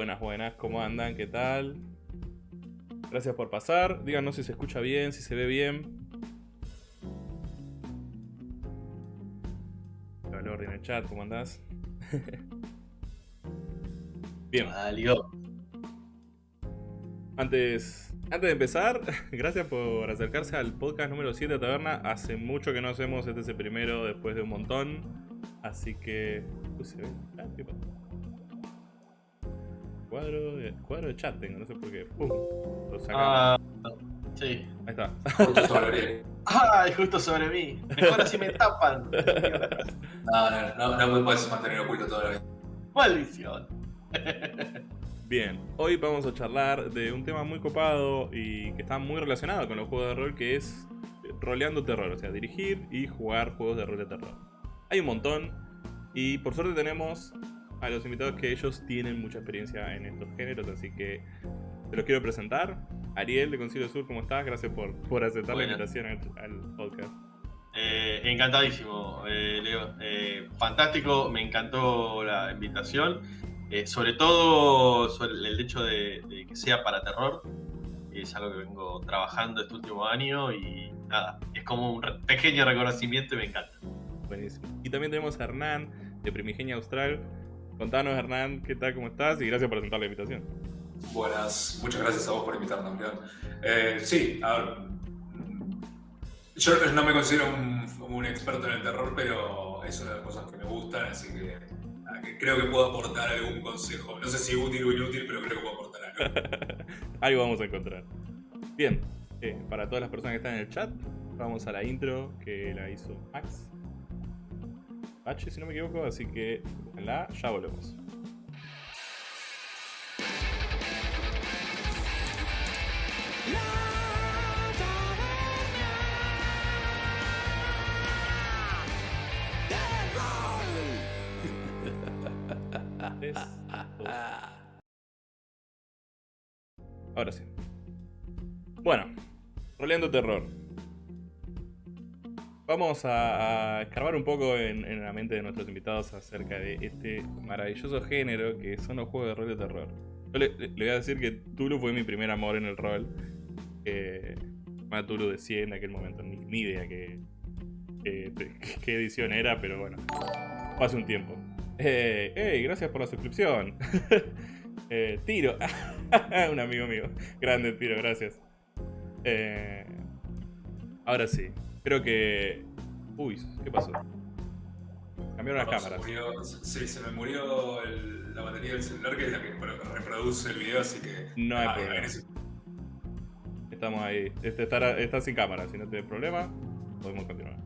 Buenas, buenas, ¿cómo andan? ¿Qué tal? Gracias por pasar. Díganos si se escucha bien, si se ve bien. Valor en el chat, ¿cómo andás? bien. Antes, antes de empezar, gracias por acercarse al podcast número 7 de Taberna. Hace mucho que no hacemos, este es el primero después de un montón. Así que... ¿se ve? Ah, ¿qué pasa? Cuadro de, cuadro de chat tengo, no sé por qué. ¡Pum! Lo Ah, sí. Ahí está. Justo sobre mí. ¡Ay, justo sobre mí! Mejor así me tapan. No, no, no, no me puedes mantener oculto toda la vida. Maldición. Bien, hoy vamos a charlar de un tema muy copado y que está muy relacionado con los juegos de rol, que es roleando terror, o sea, dirigir y jugar juegos de rol de terror. Hay un montón y por suerte tenemos a los invitados que ellos tienen mucha experiencia en estos géneros, así que te los quiero presentar. Ariel de Concilio Sur, ¿cómo estás? Gracias por, por aceptar la invitación al, podcast. Eh, encantadísimo, eh, Leo. Eh, fantástico, me encantó la invitación. sobre todo sobre el hecho de, que sea para terror. Es algo que vengo trabajando este último año y nada, es como un pequeño reconocimiento y me encanta. Buenísimo. Y también tenemos a Hernán de Primigenia Austral Contanos, Hernán, ¿qué tal? ¿Cómo estás? Y gracias por aceptar la invitación. Buenas, muchas gracias a vos por invitarnos, León. Eh, sí, a ver. Yo no me considero un, un, experto en el terror, pero es una de las cosas que me gustan, así que, que creo que puedo aportar algún consejo. No sé si útil o inútil, pero creo que puedo aportar algo. Algo vamos a encontrar. Bien, eh, para todas las personas que están en el chat, vamos a la intro que la hizo Max. H, si no me equivoco, así que la ya volvemos. Tres. Ahora sí. Bueno, roleando terror. Vamos a, a escarbar un poco en, la mente de nuestros invitados acerca de este maravilloso género que son los juegos de rol de terror. Yo le, voy a decir que Tulu fue mi primer amor en el rol. Eh, Tulu de 100 en aquel momento, ni, ni idea qué que, edición era, pero bueno, hace un tiempo. Eh, hey, gracias por la suscripción. eh, tiro, un amigo mío. Grande Tiro, gracias. Eh, ahora sí, creo que... Uy, ¿qué pasó? Cambiaron las cámaras. Murió, sí, se me murió el, la batería del celular que es la que reproduce el video, así que... No hay ah, problema. Estamos ahí. Este está, está, sin cámara, si no tiene problema, podemos continuar.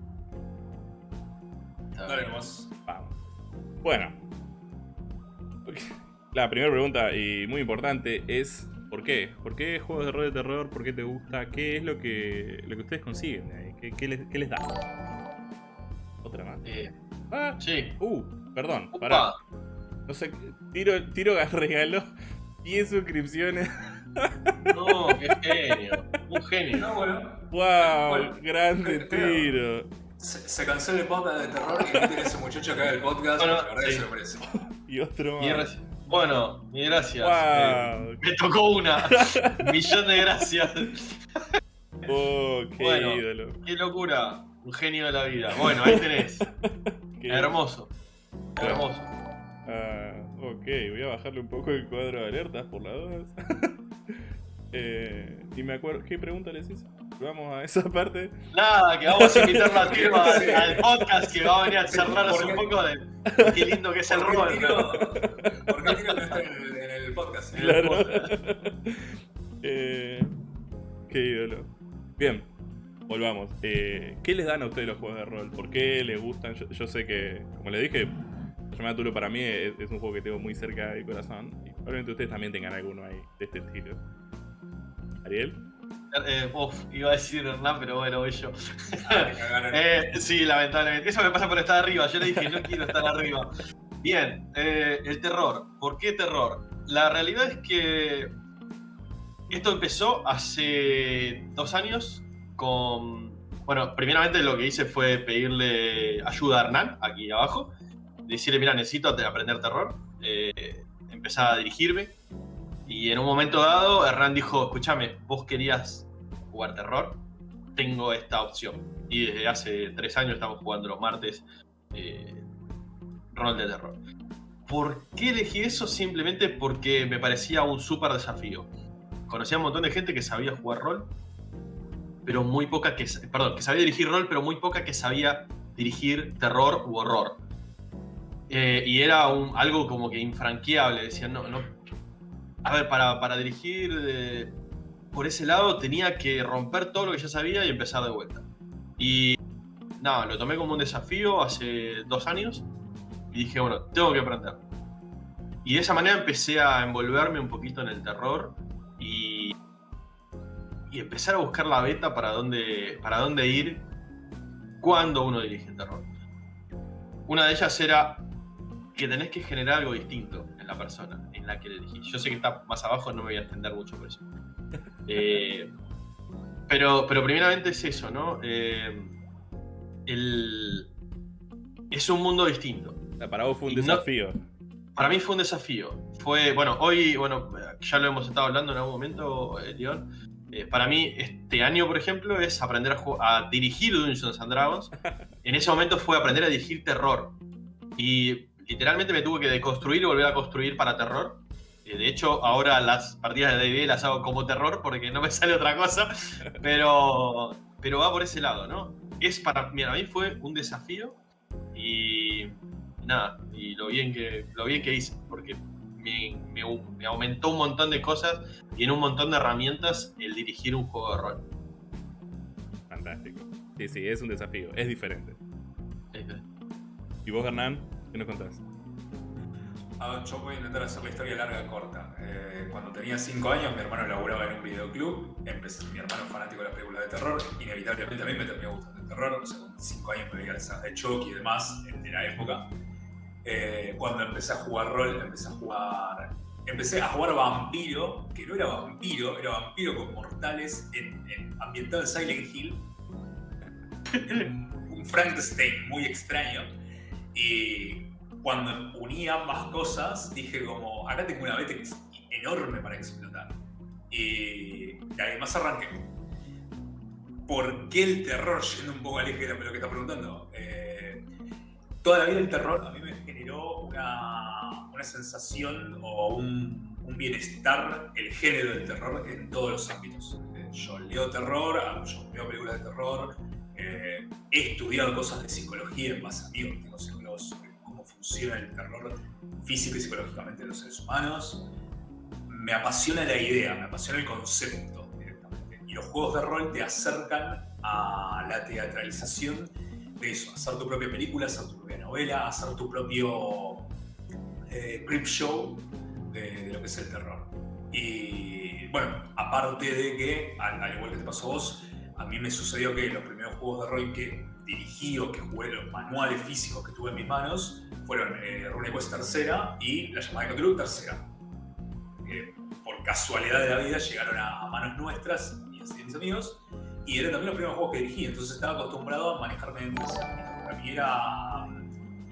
Dale nomás. Vamos. Bueno. La primera pregunta, y muy importante, es ¿por qué? ¿Por qué juegos de rol de terror? ¿Por qué te gusta? ¿Qué es lo que, lo que ustedes consiguen? ¿Qué, qué, les, qué les, da? Otra más. Eh, ah, sí. Uh, perdón, Upa. pará. No sé, tiro, tiro regalo 10 suscripciones. No, qué genio. Un genio. No, bueno. ¡Wow! Bueno, grande creo- tiro. Se, se cancela el podcast de terror y no tiene ese muchacho que haga el podcast, Bueno, la verdad que sí. se lo merece. Y otro más. Bueno, mi gracias. Eh, me tocó una. Millón de gracias. ¡Oh, qué Bueno. ídolo! Qué locura. Un genio de la vida. Bueno, ahí tenés. Qué- Hermoso. Hermoso. Ah, ok, voy a bajarle un poco el cuadro de alertas por las dudas. eh, y me acuerdo, ¿qué pregunta les hice? Vamos a esa parte. Nada, que vamos a invitarlo a Tiro al, podcast que va a venir a charlarnos ¿Por un poco de qué lindo que es el ¿Por qué rol. ¿Por qué Tino no está en el, en el podcast? Eh, qué ídolo. Bien, volvamos. Eh, ¿Qué les dan a ustedes los juegos de rol? ¿Por qué les gustan? Yo, yo sé que, como les dije, Llamada Tulo para mí es, es un juego que tengo muy cerca del corazón. Y probablemente ustedes también tengan alguno ahí de este estilo. Ariel. Eh, uf, iba a decir Hernán, pero bueno, voy yo. Ah. Eh, sí, lamentablemente. Eso me pasa por estar arriba. Yo le dije, no quiero estar arriba. Bien, eh, el terror. ¿Por qué terror? La realidad es que esto empezó hace dos años con... Bueno, primeramente lo que hice fue pedirle ayuda a Hernán, aquí abajo. Decirle, mira, necesito aprender terror. Eh, empezar a dirigirme. Y en un momento dado, Hernán dijo, escúchame, vos querías jugar terror, tengo esta opción. Y desde hace tres años estamos jugando los martes eh, rol de terror. ¿Por qué elegí eso? Simplemente porque me parecía un súper desafío. Conocía a un montón de gente que sabía jugar rol, pero muy poca que... Perdón, que sabía dirigir rol, pero muy poca que sabía dirigir terror u horror. Eh, y era algo como que infranqueable. Decían, no, no. A ver, para, para dirigir eh, por ese lado tenía que romper todo lo que ya sabía y empezar de vuelta. Y nada, lo tomé como un desafío hace dos años y dije, bueno, tengo que aprender. Y de esa manera empecé a envolverme un poquito en el terror y, y empezar a buscar la beta para dónde, para dónde ir cuando uno dirige terror. Una de ellas era que tenés que generar algo distinto en la persona en la que le elegís. Yo sé que está más abajo, no me voy a extender mucho por eso. Eh, pero, pero primeramente es eso, ¿no? Eh, el- es un mundo distinto. Para vos fue un Y no- desafío. Para mí fue un desafío. Fue, bueno, hoy, bueno, ya lo hemos estado hablando en algún momento, eh, León. Eh, para mí, este año, por ejemplo, es aprender a, a dirigir Dungeons and Dragons. En ese momento fue aprender a dirigir terror. Y literalmente me tuve que deconstruir y volver a construir para terror. Eh, de hecho, ahora las partidas de D&D las hago como terror porque no me sale otra cosa, pero, pero va por ese lado, ¿no? Es para, mira, a mí fue un desafío y nada, y lo bien que, lo bien que hice, porque me, me, aumentó un montón de cosas y en un montón de herramientas el dirigir un juego de rol. Fantástico. Sí, sí, es un desafío, es diferente. ¿Y vos, Hernán? ¿Qué nos contás? Ah, yo voy a intentar hacer la historia larga corta. Eh, cuando tenía 5 años, mi hermano laburaba en un videoclub. Empecé, mi hermano fanático de las películas de terror. Inevitablemente a mí me terminó gustando el terror. O sea, con 5 años me veía las de Chucky y demás de la época. Eh, cuando empecé a jugar rol, empecé a jugar. Empecé a jugar vampiro, que no era vampiro, era vampiro con mortales en, ambientado en Silent Hill. un Frankenstein muy extraño. Y cuando uní ambas cosas, dije como, acá tengo una beta enorme para explotar. Y, además arranqué. ¿Por qué el terror? Yendo un poco al eje de lo que está preguntando. Eh, toda la vida el terror a mí me generó una, una sensación o un, un, bienestar, el género del terror en todos los ámbitos. Eh, yo leo terror, yo veo películas de terror, eh, he estudiado cosas de psicología en base a mí, tengo cómo funciona el terror físico y psicológicamente de los seres humanos. Me apasiona la idea, me apasiona el concepto directamente. Y los juegos de rol te acercan a la teatralización de eso, hacer tu propia película, hacer tu propia novela, hacer tu propio eh, creep show de, lo que es el terror. Y bueno, aparte de que, al, igual que te pasó a vos, a mí me sucedió que los primeros juegos de rol que dirigí o que jugué, los manuales físicos que tuve en mis manos, fueron eh, RuneQuest tercera y La llamada de Cthulhu tercera. Por casualidad de la vida llegaron a, manos nuestras, y de mis amigos, y eran también los primeros juegos que dirigí, entonces estaba acostumbrado a manejarme en Para mí era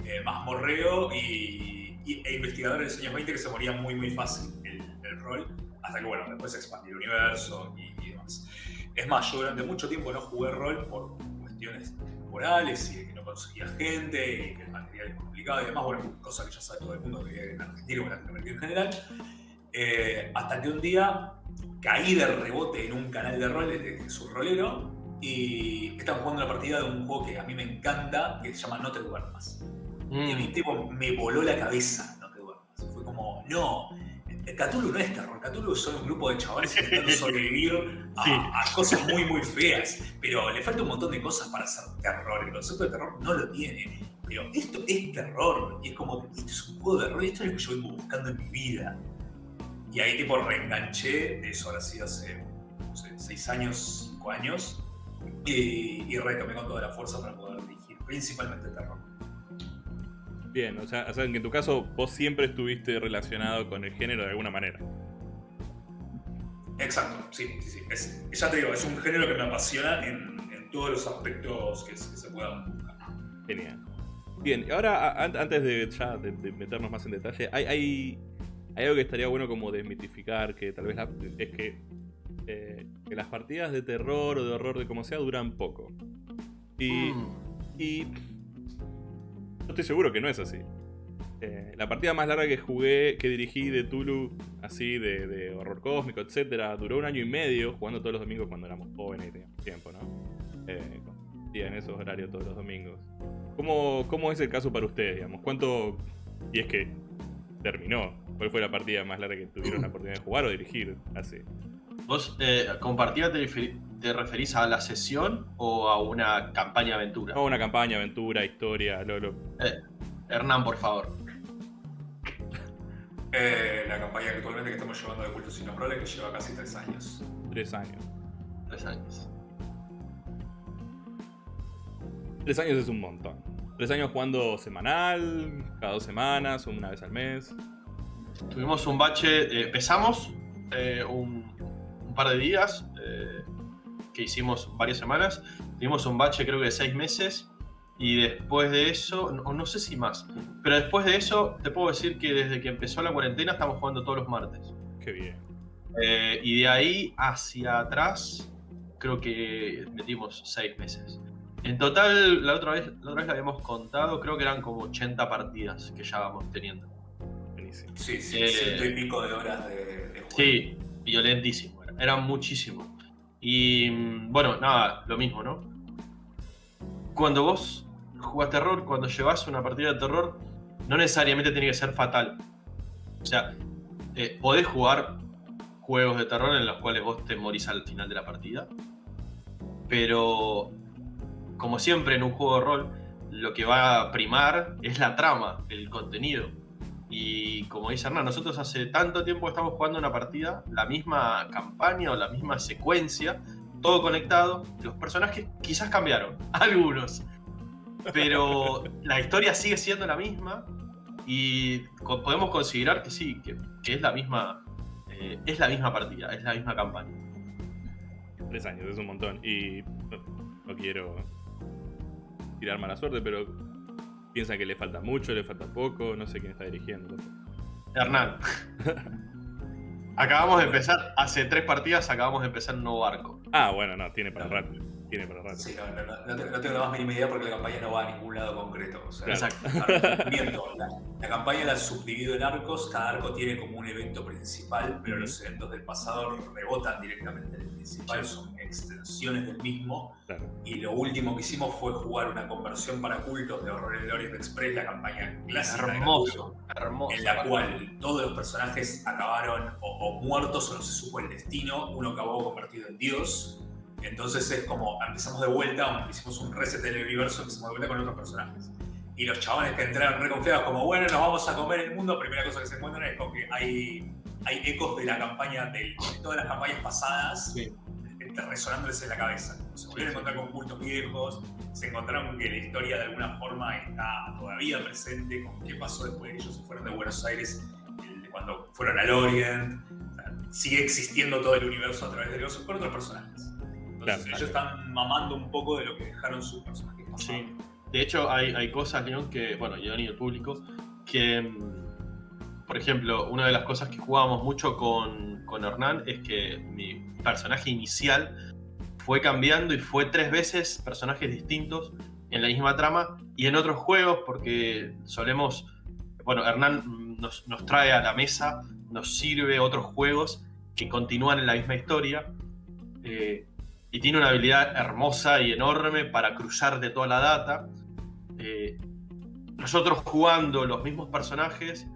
eh, más morreo y, e investigador en los años 20 que se moría muy muy fácil el, el rol, hasta que bueno, después se expandió el universo y, y demás. Es más, yo durante mucho tiempo no jugué rol por cuestiones temporales y de que no conseguía gente y que el material es complicado y demás, bueno, cosa que ya sabe todo el mundo que vive en Argentina o en Latinoamérica en general. Eh, hasta que un día caí de rebote en un canal de rol de su rolero y estaban jugando una partida de un juego que a mí me encanta que se llama No te duermas. Y a mí mm. tipo, me voló la cabeza No te duermas. Fue como, no, Cthulhu no es terror, Cthulhu son un grupo de chavales intentando sobrevivir a, cosas muy, muy feas. Pero le falta un montón de cosas para hacer terror. El concepto de terror no lo tiene. Pero esto es terror. Y es como, esto es un juego de terror, esto es lo que yo vengo buscando en mi vida. Y ahí tipo reenganché, de eso ahora sí hace, no sé, seis años, cinco años. Y, y retomé con toda la fuerza para poder dirigir, principalmente terror. Bien, o sea, que en tu caso vos siempre estuviste relacionado con el género de alguna manera. Exacto, sí, sí, sí. ya te digo, es un género que me apasiona en, todos los aspectos que, se puedan buscar. Genial. Bien, ahora antes de ya de, meternos más en detalle, hay, hay, algo que estaría bueno como desmitificar, que tal vez es que, eh, que, las partidas de terror o de horror de como sea duran poco. Y, mm. y yo estoy seguro que no es así. Eh, la partida más larga que jugué, que dirigí de Tulu, así de, horror cósmico, etcétera, duró un año y medio jugando todos los domingos cuando éramos jóvenes y teníamos tiempo, ¿no? Eh, en esos horarios todos los domingos. ¿Cómo, ¿Cómo es el caso para ustedes, digamos? ¿Cuánto, y es que terminó, cuál fue la partida más larga que tuvieron la oportunidad de jugar o dirigir así? ¿Vos eh, con partida te, te, referís a la sesión o a una campaña aventura? A una campaña, aventura, historia, Lolo. Eh, Hernán, por favor. Eh, la campaña actualmente que estamos llevando de Cultos Sin Nombrales que lleva casi tres años. Tres años. Tres años. Tres años es un montón. Tres años jugando semanal, cada dos semanas, una vez al mes. Tuvimos un bache, eh, empezamos un, un par de días, eh, que hicimos varias semanas. Tuvimos un bache creo que de seis meses y después de eso, no, no sé si más, pero después de eso te puedo decir que desde que empezó la cuarentena estamos jugando todos los martes. Qué bien. Eh, y de ahí hacia atrás creo que metimos seis meses. En total, la otra, vez, la otra vez la habíamos contado, creo que eran como 80 partidas que ya vamos teniendo. Buenísimo. Sí, sí, Eh, ciento y pico de horas de, de juego. Sí, violentísimo. Era, era muchísimo. Y mm, bueno, nada, lo mismo, ¿no? Cuando vos jugás terror, cuando llevas una partida de terror, no necesariamente tiene que ser fatal. O sea, eh, podés jugar juegos de terror en los cuales vos te morís al final de la partida. Pero, como siempre en un juego de rol, lo que va a primar es la trama, el contenido. Y como dice Hernán, nosotros hace tanto tiempo estamos jugando una partida, la misma campaña o la misma secuencia, todo conectado. Los personajes quizás cambiaron, algunos. Pero la historia sigue siendo la misma y podemos considerar que sí, que, que es la misma. eh, es la misma partida, es la misma campaña. Tres años, es un montón. Y no quiero tirar mala suerte, pero piensan que le falta mucho, le falta poco, no sé quién está dirigiendo. Hernán. acabamos de empezar, hace tres partidas acabamos de empezar un nuevo barco. Ah, bueno, no, tiene para rato. Tiene para rato. Sí, no, no, no, no te- no tengo la más mínima idea porque la campaña no va a ningún lado concreto. O sea, Exacto. ah, miento, la, la campaña la subdivido en arcos, cada arco tiene como un evento principal, pero los eventos del pasado rebotan directamente del principal, son extensiones del mismo. Claro. Y lo último que hicimos fue jugar una conversión para cultos de Horror en el Orient Express, la campaña clásica Hermoso, hermoso. en la cual todos los personajes acabaron o, o muertos o no se supo el destino, uno acabó convertido en Dios. Entonces es como empezamos de vuelta, hicimos un reset del universo, empezamos de vuelta con otros personajes. Y los chabones que entraron reconfiados, como bueno, nos vamos a comer el mundo, primera cosa que se encuentran es con que hay, hay ecos de la campaña, de, de todas las campañas pasadas, Sí. resonándoles en la cabeza. Se volvieron a encontrar con cultos viejos, se encontraron que la historia de alguna forma está todavía presente, con qué pasó después de ellos se fueron de Buenos Aires, cuando fueron al Orient. O sea, sigue existiendo todo el universo a través de ellos con otros personajes. Entonces Claro. ellos están mamando un poco de lo que dejaron sus personajes. Sí. De hecho, hay, hay cosas, León, que, bueno, León y el público, que, mm, por ejemplo, una de las cosas que jugábamos mucho con, con Hernán es que mi personaje inicial fue cambiando y fue tres veces personajes distintos en la misma trama y en otros juegos, porque solemos, bueno, Hernán nos, nos trae a la mesa, nos sirve otros juegos que continúan en la misma historia. eh, y tiene una habilidad hermosa y enorme para cruzar de toda la data. Eh, nosotros jugando los mismos personajes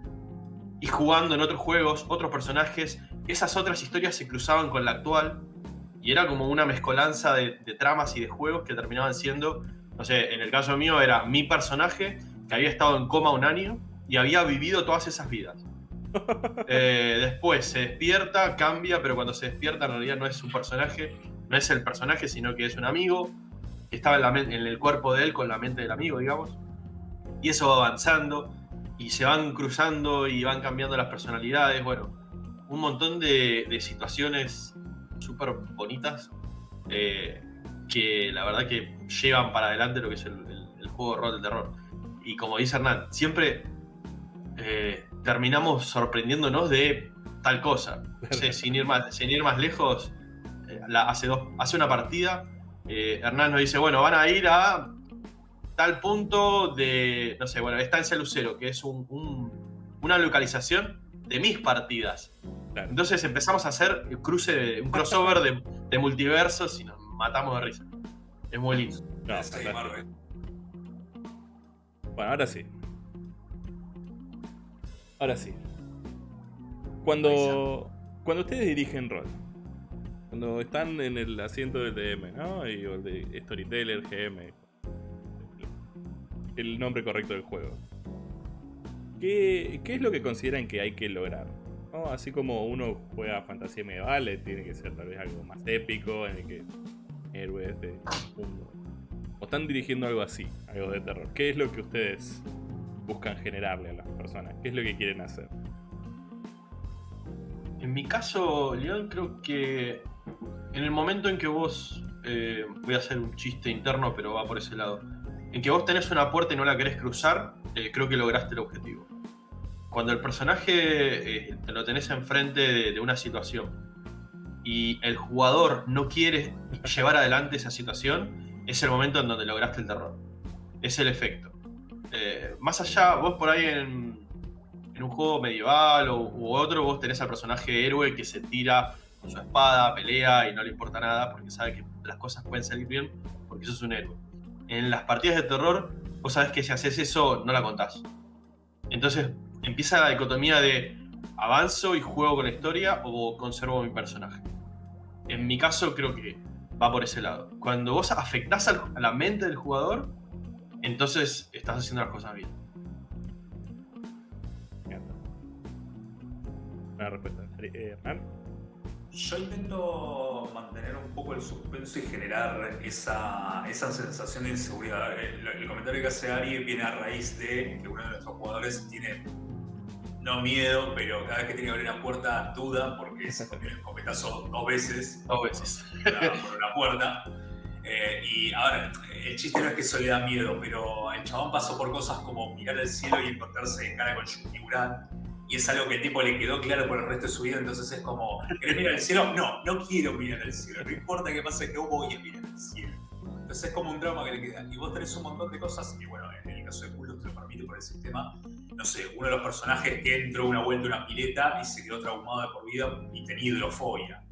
y jugando en otros juegos otros personajes, esas otras historias se cruzaban con la actual y era como una mezcolanza de, de tramas y de juegos que terminaban siendo, no sé, en el caso mío era mi personaje que había estado en coma un año y había vivido todas esas vidas. Eh, después se despierta, cambia, pero cuando se despierta en realidad no es su personaje, no es el personaje, sino que es un amigo que estaba en, la men- en el cuerpo de él con la mente del amigo, digamos. Y eso va avanzando y se van cruzando y van cambiando las personalidades. Bueno, un montón de, de situaciones súper bonitas eh, que la verdad que llevan para adelante lo que es el, el- el juego de rol del terror. Y como dice Hernán, siempre eh, terminamos sorprendiéndonos de tal cosa. No sé, sin, ir más, sin ir más lejos, la- hace, dos, hace una partida, eh, Hernán nos dice, bueno, van a ir a tal punto de, no sé, bueno, está en Lucero, que es un- un- una localización de mis partidas. Claro. Entonces empezamos a hacer el cruce, de- un crossover de, de multiversos y nos matamos de risa. Es muy lindo. No. Marvel. Bueno, ahora sí. Ahora sí. Cuando, cuando ustedes dirigen rol, cuando están en el asiento del DM, ¿no? Y, el de Storyteller, GM, el nombre correcto del juego. ¿Qué, es lo que consideran que hay que lograr? Así como uno juega fantasía medieval, eh, tiene que ser tal vez algo más épico, en el que héroes de mundo. O están dirigiendo algo así, algo de terror. ¿Qué es lo que ustedes buscan generarle a las personas? ¿Qué es lo que quieren hacer? En mi caso, León, creo que en el momento en que vos, eh, voy a hacer un chiste interno, pero va por ese lado, en que vos tenés una puerta y no la querés cruzar, eh, creo que lograste el objetivo. Cuando el personaje eh, lo tenés enfrente de, de una situación y el jugador no quiere llevar adelante esa situación, es el momento en donde lograste el terror. Es el efecto. Eh, más allá, vos por ahí en, un juego medieval o, u otro, vos tenés al personaje héroe que se tira su espada, pelea y no le importa nada porque sabe que las cosas pueden salir bien porque eso es un héroe. En las partidas de terror, vos sabés que si haces eso, no la contás. Entonces empieza la dicotomía de avanzo y juego con la historia o conservo mi personaje. En mi caso creo que va por ese lado. Cuando vos afectás a la mente del jugador, entonces estás haciendo las cosas bien. Una respuesta. Eh, Yo intento mantener un poco el suspenso y generar esa, esa sensación de inseguridad. El, el, comentario que hace Ari viene a raíz de que uno de nuestros jugadores tiene no miedo, pero cada vez que tiene que abrir una puerta duda porque se comió el escopetazo dos veces. Dos veces. Por una puerta. Eh, y ahora, el chiste no es que eso le da miedo, pero el chabón pasó por cosas como mirar al cielo y encontrarse cara con Yukiuran. Y es algo que el tipo le quedó claro por el resto de su vida, entonces es como, ¿querés mirar al cielo? No, no quiero mirar al cielo, no importa qué pase, que voy a mirar al cielo. Entonces es como un drama que le queda. Y vos tenés un montón de cosas, y bueno, en el caso de Culo te lo permite por el sistema, no sé, uno de los personajes que entró una vuelta una pileta y se quedó traumado de por vida y tenía hidrofobia.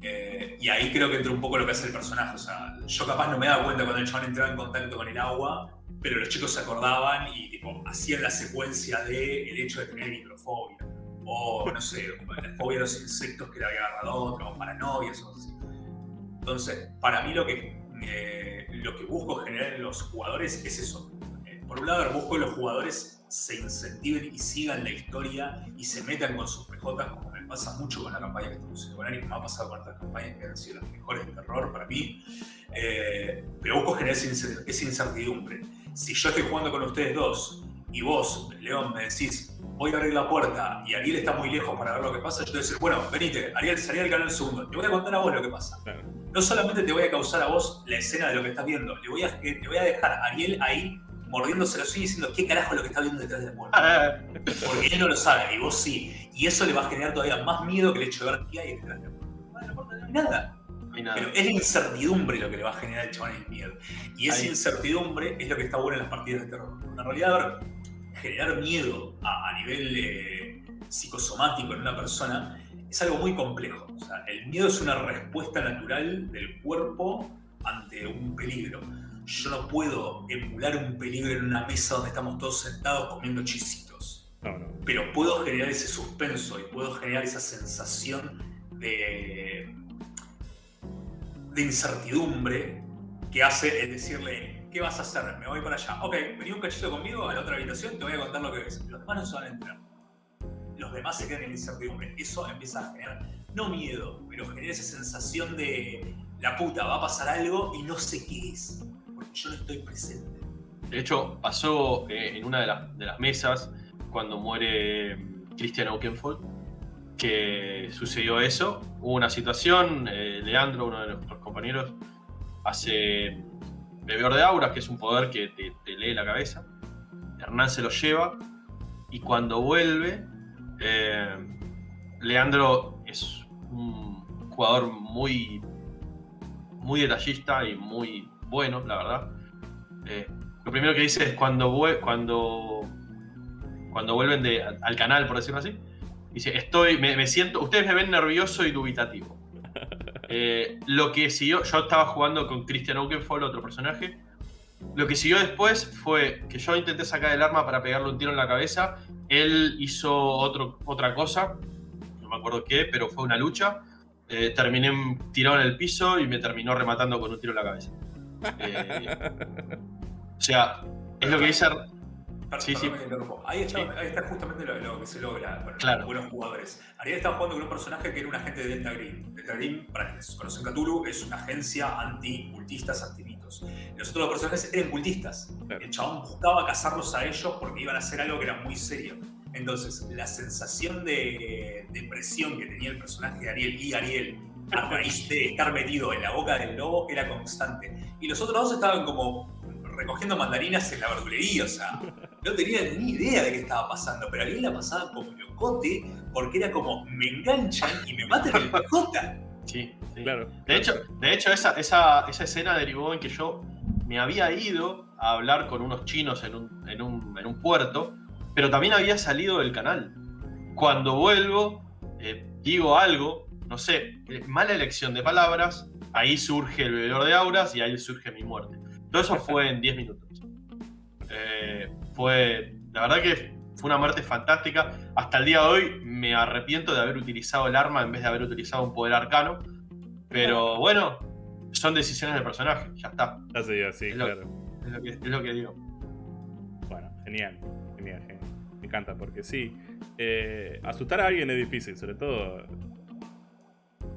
Eh, y ahí creo que entra un poco lo que hace el personaje. O sea, yo capaz no me daba cuenta cuando el chabón entraba en contacto con el agua, pero los chicos se acordaban y tipo, hacían la secuencia de el hecho de tener hidrofobia. O, no sé, la fobia a los insectos que le había agarrado otro, o paranoia, cosas así. Entonces, para mí lo que, eh, lo que busco generar en los jugadores es eso. Eh, por un lado, busco que los jugadores se incentiven y sigan la historia y se metan con sus PJs, como me pasa mucho con la campaña que estamos haciendo Ari, me ha pasado con otras campañas que han sido las mejores de terror para mí. Eh, pero busco generar esa incertidumbre. Si yo estoy jugando con ustedes dos y vos, León, me decís, voy a abrir la puerta y Ariel está muy lejos para ver lo que pasa, yo te voy a decir, bueno, venite, Ariel, salí al canal segundo, te voy a contar a vos lo que pasa. No solamente te voy a causar a vos la escena de lo que estás viendo, le voy a, te voy a dejar a Ariel ahí mordiéndose los ojos y diciendo qué carajo es lo que está viendo detrás de la puerta. Porque él no lo sabe y vos sí. Y eso le va a generar todavía más miedo que el hecho de ver qué hay detrás de la puerta. No, la puerta no hay nada. Pero es la incertidumbre lo que le va a generar el chabón el miedo. Y esa incertidumbre es lo que está bueno en las partidas de terror. En realidad, generar miedo a, nivel eh, psicosomático en una persona es algo muy complejo. O sea, el miedo es una respuesta natural del cuerpo ante un peligro yo no puedo emular un peligro en una mesa donde estamos todos sentados comiendo chisitos. Pero puedo generar ese suspenso y puedo generar esa sensación de, de incertidumbre que hace el decirle, ¿qué vas a hacer? Me voy para allá. Ok, vení un cachito conmigo a la otra habitación, te voy a contar lo que ves. Los demás no se van a enterar. Los demás se quedan en incertidumbre. Eso empieza a generar, no miedo, pero genera esa sensación de la puta, va a pasar algo y no sé qué es yo no estoy presente. De hecho, pasó eh, en una de, las mesas cuando muere mm, Christian Oakenfold, que sucedió eso. Hubo una situación, eh, Leandro, uno de nuestros compañeros, hace Bebeor de Auras, que es un poder que te, lee la cabeza. Hernán se lo lleva y cuando vuelve, eh, Leandro es un jugador muy, muy detallista y muy bueno, la verdad. Eh, lo primero que dice es cuando, cuando, cuando vuelven de, al canal, por decirlo así, dice, estoy, me, siento, ustedes me ven nervioso y dubitativo. Eh, lo que siguió, yo estaba jugando con Christian Oakenfold, otro personaje. Lo que siguió después fue que yo intenté sacar el arma para pegarle un tiro en la cabeza. Él hizo otro, otra cosa, no me acuerdo qué, pero fue una lucha. Eh, terminé tirado en el piso y me terminó rematando con un tiro en la cabeza. Eh, o sea, es lo que dice. Sí, sí. Ahí, está, ahí, está, justamente lo, que se logra con claro. buenos jugadores. Ariel estaba jugando con un personaje que era un agente de Delta Green. Delta Green, para quienes conocen Cthulhu, es una agencia anti-cultistas, anti-mitos. Los otros personajes eran cultistas. El chabón buscaba cazarlos a ellos porque iban a hacer algo que era muy serio. Entonces, la sensación de, de presión que tenía el personaje de Ariel y Ariel a raíz de estar metido en la boca del lobo era constante. Y los otros dos estaban como recogiendo mandarinas en la verdulería, o sea, no tenían ni idea de qué estaba pasando, pero a mí la pasaba como locote porque era como, me enganchan y me matan el pijota. Sí, claro. De hecho, de hecho esa, esa, esa escena derivó en que yo me había ido a hablar con unos chinos en un, en un, en un puerto, pero también había salido del canal. Cuando vuelvo, eh, digo algo, no sé, eh, mala elección de palabras, ahí surge el bebedor de auras y ahí surge mi muerte. Todo eso fue en 10 minutos. Eh, fue, la verdad que fue una muerte fantástica. Hasta el día de hoy me arrepiento de haber utilizado el arma en vez de haber utilizado un poder arcano. Pero bueno, son decisiones del personaje, ya está. Así, así, Es lo- claro. Es lo que, es lo que digo. Bueno, genial, genial, genial. Me encanta porque sí, eh, asustar a alguien es difícil, sobre todo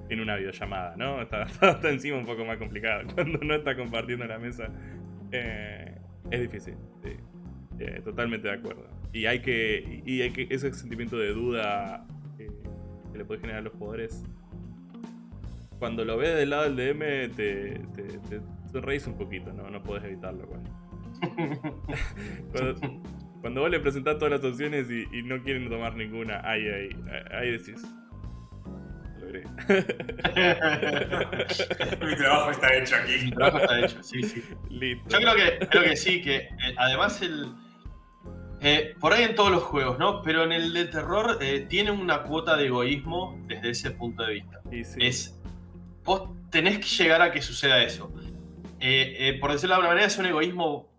en una videollamada, ¿no? Está, está encima un poco más complicado. Cuando no está compartiendo la mesa, eh, es difícil. sí. Eh, totalmente de acuerdo. Y hay que, y hay que ese sentimiento de duda eh, que le puede generar a los jugadores. Cuando lo ves del lado del DM, te, te, te, te reís un poquito, ¿no? No puedes evitarlo. Cuando, cuando, cuando vos le presentás todas las opciones y, y no quieren tomar ninguna, ahí, ahí, ahí decís. Mi trabajo está hecho Mi aquí. trabajo está hecho, sí, sí. Listo. Yo creo que, creo que sí, que eh, además el. Eh, por ahí en todos los juegos, ¿no? Pero en el de terror eh, tiene una cuota de egoísmo desde ese punto de vista. Y sí. Es. Vos tenés que llegar a que suceda eso. Eh, por decirlo de alguna manera, es un egoísmo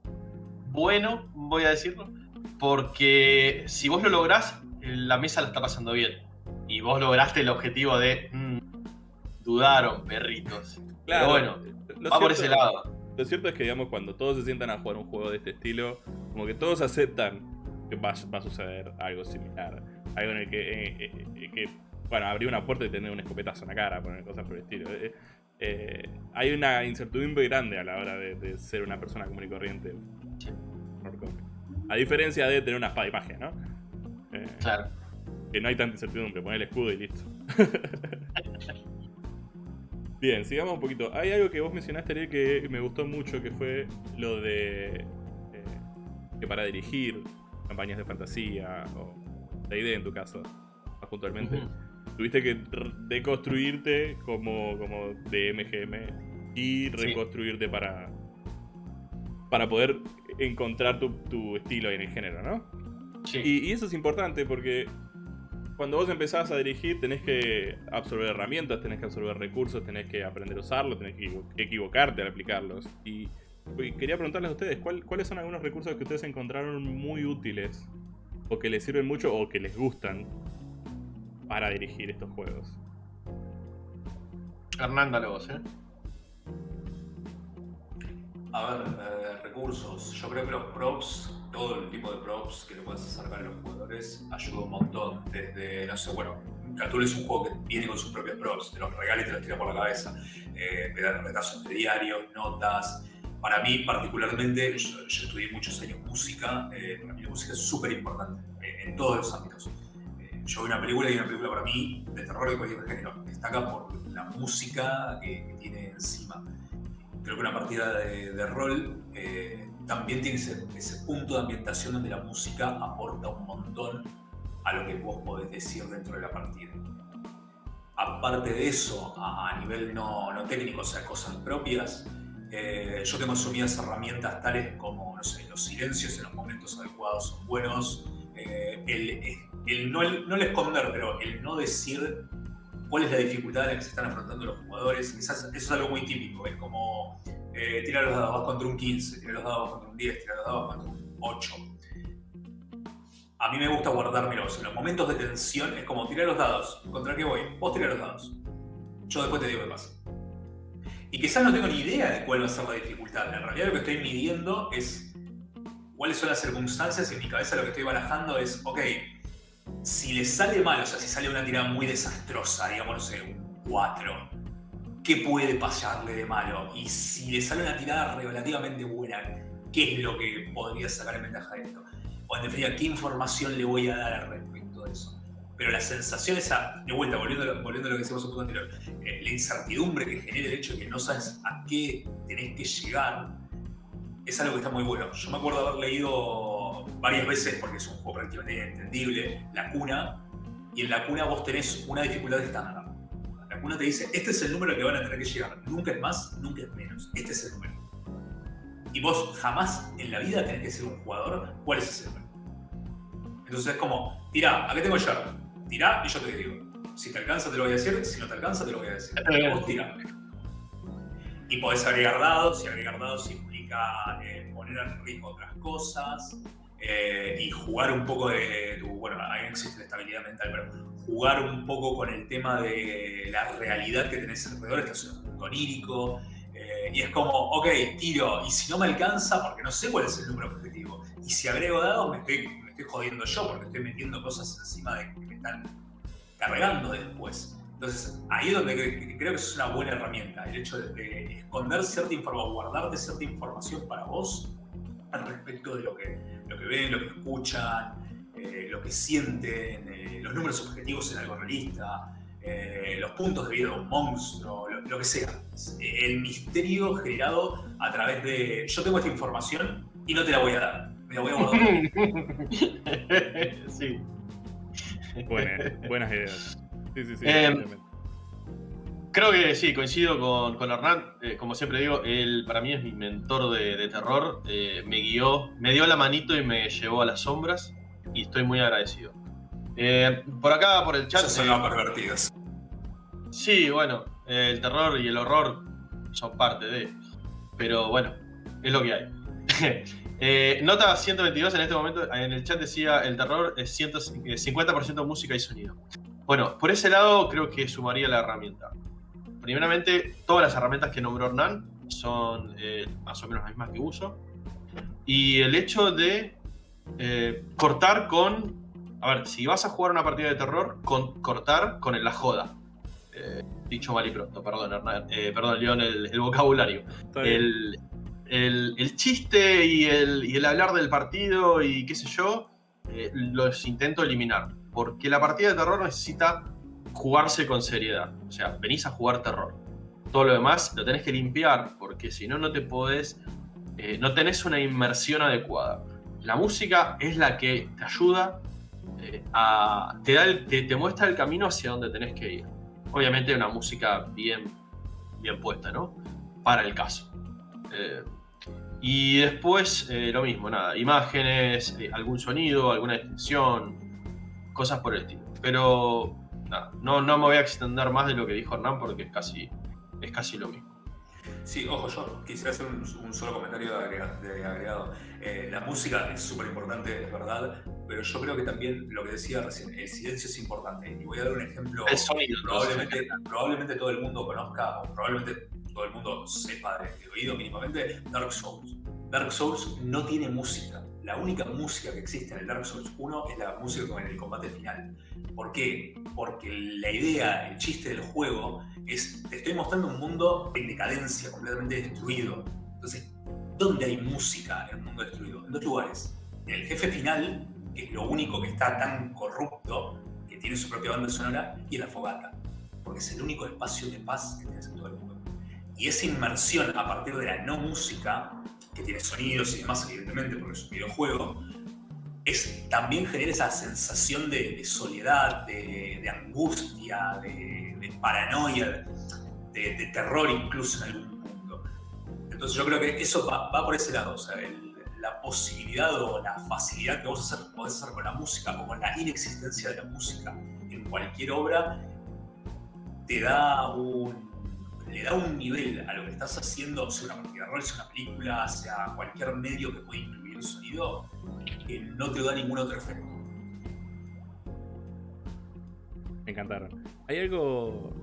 bueno, voy a decirlo. Porque si vos lo lográs, la mesa la está pasando bien. Y vos lograste el objetivo de. mm, dudaron, perritos. Claro, Pero bueno, va por ese lado. Lo cierto es que, digamos, cuando todos se sientan a jugar un juego de este estilo, como que todos aceptan que va, va a suceder algo similar. Algo en el que, eh, eh, eh, que, bueno, abrir una puerta y tener un escopetazo en la cara, poner cosas por el estilo. Hay una incertidumbre grande a la hora de, de ser una persona común y corriente. Sí. A diferencia de tener una espada y magia, ¿no? Claro. que no hay tanta incertidumbre, poner el escudo y listo. Bien, sigamos un poquito. Hay algo que vos mencionaste, Ariel, que me gustó mucho, que fue lo de eh, que para dirigir campañas de fantasía, o de idea en tu caso, más puntualmente, tuviste que deconstruirte como, como de MGM y reconstruirte para, para poder encontrar tu, tu estilo en el género, ¿no? Sí. Y, y eso es importante porque cuando vos empezás a dirigir tenés que absorber herramientas, tenés que absorber recursos, tenés que aprender a usarlos, tenés que equivo- equivocarte al aplicarlos. Y, y quería preguntarles a ustedes, ¿cuál- ¿cuáles son algunos recursos que ustedes encontraron muy útiles o que les sirven mucho o que les gustan para dirigir estos juegos? Hernán, dale vos, ¿eh? A ver, eh, recursos. Yo creo que los props, todo el tipo de props que le puedes acercar a los jugadores, ayuda un montón. Desde, no sé, bueno, Cthulhu es un juego que viene con sus propios props, te los regala y te los tira por la cabeza. Eh, te dan retazos de diarios, notas. Para mí, particularmente, yo, yo estudié muchos años música. eh, para mí la música es súper importante eh, en todos los ámbitos. Eh, yo veo una película y una película para mí, de terror de cualquier género, destaca por la música que, que tiene encima creo que una partida de, de rol eh, también tiene ese, ese punto de ambientación donde la música aporta un montón a lo que vos podés decir dentro de la partida. Aparte de eso, a, a nivel no, no técnico, o sea, cosas propias, eh, yo tengo asumidas herramientas tales como, los silencios en los momentos adecuados son buenos, eh, el, el no, el no el esconder, pero el no decir cuál es la dificultad a la que se están afrontando los jugadores. Quizás eso es algo muy típico, es como eh, tirar los dados vas contra un 15, tirar los dados contra un 10, tirar los dados contra un 8. A mí me gusta guardármelos. En los momentos de tensión es como tirar los dados. ¿Contra qué voy? Vos tirás los dados. Yo después te digo qué pasa. Y quizás no tengo ni idea de cuál va a ser la dificultad. En realidad lo que estoy midiendo es cuáles son las circunstancias y en mi cabeza lo que estoy barajando es, ok, si le sale mal, o sea, si sale una tirada muy desastrosa, digamos, no sé, un 4, ¿qué puede pasarle de malo? Y si le sale una tirada relativamente buena, ¿qué es lo que podría sacar en ventaja de esto? O en definitiva, ¿qué información le voy a dar al respecto? Pero la sensación esa, de vuelta, volviendo a volviendo a lo que decíamos un poco anterior, eh, la incertidumbre que genera el hecho de que no sabes a qué tenés que llegar, es algo que está muy bueno. Yo me acuerdo haber leído varias veces, porque es un juego prácticamente entendible, La Cuna, y en La Cuna vos tenés una dificultad estándar. La Cuna te dice, este es el número que van a tener que llegar. Nunca es más, nunca es menos. Este es el número. y vos jamás en la vida tenés que ser un jugador, ¿cuál es ese número? Entonces es como, tirá, acá tengo yo, tirá y yo te digo. Si te alcanza te lo voy a decir, si no te alcanza te lo voy a decir. Vos tirá. Y podés agregar dados, y agregar dados implica eh, poner en riesgo otras cosas, eh, y jugar un poco de tu, bueno, ahí existe la estabilidad mental, pero jugar un poco con el tema de la realidad que tenés alrededor, estás en un mundo onírico, eh, y es como, ok, tiro, y si no me alcanza, porque no sé cuál es el número objetivo, y si agrego dados, me estoy, me estoy jodiendo yo, porque estoy metiendo cosas encima de están cargando después. Entonces, ahí es donde creo que es una buena herramienta, el hecho de, esconder cierta información, guardarte cierta información para vos al respecto de lo que, lo que ven, lo que escuchan, eh, lo que sienten, eh, los números objetivos en algo realista, eh, los puntos de vida de un monstruo, lo, que sea. El misterio generado a través de yo tengo esta información y no te la voy a dar, me la voy a guardar. sí. buenas ideas. Sí, sí, sí. Em, creo que sí, coincido con, con Hernán. como siempre digo, él para mí es mi mentor de, terror. me guió, me dio la manito y me llevó a las sombras y estoy muy agradecido. Eh, por acá, por el chat. son los pervertidos. Sí, bueno, el terror y el horror son parte de. Pero bueno, es lo que hay. Eh, nota 122 en este momento, en el chat decía el terror es 50% música y sonido. Bueno, por ese lado creo que sumaría la herramienta. Primeramente, todas las herramientas que nombró Hernán son eh, más o menos las mismas que uso. Y el hecho de eh, cortar con. A ver, si vas a jugar una partida de terror, con, cortar con la joda. Eh, dicho mal y pronto, perdón, Hernán, eh, perdón, León, el, vocabulario. El, el, chiste y el, hablar del partido y qué sé yo, los intento eliminar. Porque la partida de terror necesita jugarse con seriedad. O sea, venís a jugar terror. Todo lo demás lo tenés que limpiar, porque si no, no te podés. no tenés una inmersión adecuada la música es la que te ayuda eh, a. Te, da te, muestra el camino hacia donde tenés que ir. Obviamente, una música bien, bien puesta, ¿no? Para el caso. Eh, y después, eh, lo mismo, nada, imágenes, algún sonido, alguna descripción, cosas por el estilo. Pero, nada, no, no me voy a extender más de lo que dijo Hernán porque es casi, es casi lo mismo. Sí, ojo, yo quisiera hacer un, solo comentario de agregado. Eh, la música es súper importante, es verdad, pero yo creo que también lo que decía recién, el silencio es importante. Y voy a dar un ejemplo. El sonido. Probablemente, probablemente todo el mundo conozca, o probablemente todo el mundo sepa de, oído mínimamente, Dark Souls. Dark Souls no tiene música. La única música que existe en el Dark Souls 1 es la música con el combate final. ¿Por qué? Porque la idea, el chiste del juego es, te estoy mostrando un mundo en decadencia, completamente destruido. Entonces, ¿dónde hay música en el mundo destruido? En dos lugares. En el jefe final, que es lo único que está tan corrupto, que tiene su propia banda sonora, y en la fogata, porque es el único espacio de paz que tienes en todo el mundo. Y esa inmersión a partir de la no música, que tiene sonidos y demás, evidentemente, porque es un videojuego, es, también genera esa sensación de, soledad, de, angustia, de, paranoia, de, terror incluso en algún punto. Entonces yo creo que eso va, por ese lado, o sea, la posibilidad o la facilidad que vos hacer, podés hacer con la música o con la inexistencia de la música en cualquier obra, te da un, le da un nivel a lo que estás haciendo, sea una partida de rol, sea una película, sea cualquier medio que pueda incluir el sonido, que no te da ningún otro efecto. Me encantaron. Hay algo,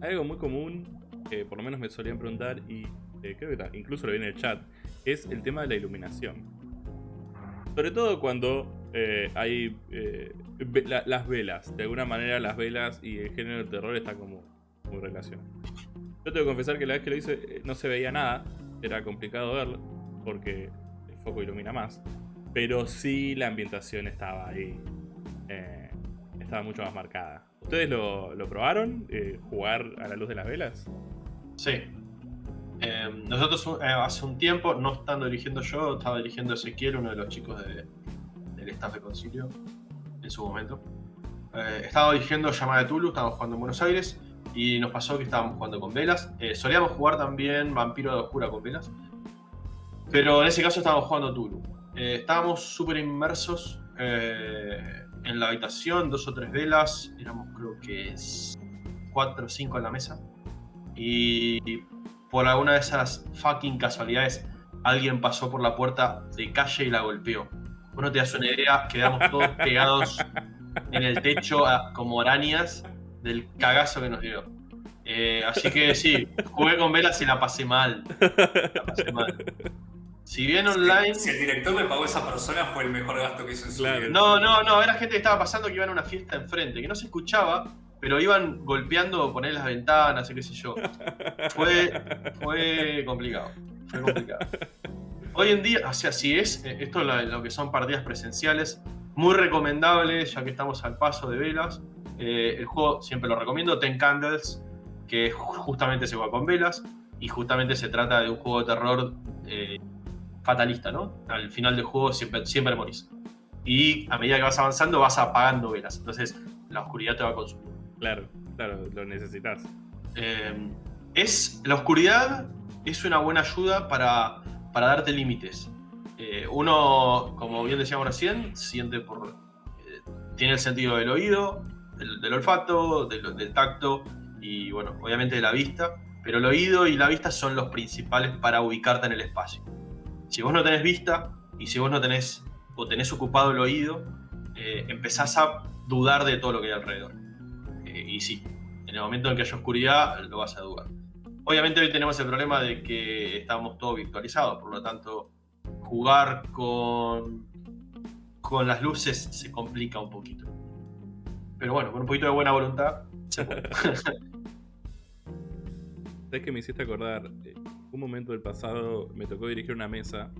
hay algo muy común, que por lo menos me solían preguntar y eh, creo que incluso lo vi en el chat, es el tema de la iluminación. Sobre todo cuando eh, hay eh, las velas. De alguna manera las velas y el género del terror está como muy relacionado. Yo tengo que confesar que la vez que lo hice no se veía nada. Era complicado verlo porque el foco ilumina más. Pero sí la ambientación estaba ahí. Eh, estaba mucho más marcada. ¿Ustedes lo, probaron? Eh, ¿Jugar a la luz de las velas? Sí. Em, nosotros eh, hace un tiempo, no estando dirigiendo yo, estaba dirigiendo Ezequiel, uno de los chicos del staff de concilio, en su momento. estaba dirigiendo Llamada de Tulu, estábamos jugando en Buenos Aires y nos pasó que estábamos jugando con velas. solíamos jugar también Vampiro de Oscura con velas. Pero en ese caso estábamos jugando Tulu. Eh, estábamos súper inmersos eh, en la habitación, dos o tres velas, éramos creo que cuatro o cinco en la mesa. Y por alguna de esas fucking casualidades, alguien pasó por la puerta de calle y la golpeó. Bueno, te das una idea, quedamos todos pegados en el techo como arañas del cagazo que nos dio. Eh, así que sí, jugué con velas y la pasé mal. La pasé mal. Si bien online. Si, el director le pagó a esa persona, fue el mejor gasto que hizo en su vida. No, no, no. Era gente que estaba pasando que iban a una fiesta enfrente, que no se escuchaba, pero iban golpeando, poner las ventanas y qué sé yo. Fue, fue complicado. Fue complicado. Hoy en día, o sea, si es, eh, esto es lo que son partidas presenciales, muy recomendable, ya que estamos al paso de velas. Eh, el juego siempre lo recomiendo, Ten Candles, que justamente se juega con velas y justamente se trata de un juego de terror eh, fatalista, ¿no? Al final del juego siempre, siempre morís. Y a medida que vas avanzando vas apagando velas. Entonces la oscuridad te va a consumir. Claro, claro, lo necesitas. Eh, es, la oscuridad es una buena ayuda para, para darte límites. Eh, uno, como bien decíamos recién, siente por. Tiene el sentido del oído, del, olfato, del, tacto y, bueno, obviamente de la vista. Pero el oído y la vista son los principales para ubicarte en el espacio. Si vos no tenés vista y si vos no tenés o tenés ocupado el oído, eh, empezás a dudar de todo lo que hay alrededor. Eh, y sí, en el momento en que haya oscuridad, lo vas a dudar. Obviamente hoy tenemos el problema de que estamos todos virtualizados, por lo tanto, jugar con, con las luces se complica un poquito. Pero bueno, con un poquito de buena voluntad. ¿Sabes que me hiciste acordar? Eh, un momento del pasado me tocó dirigir una mesa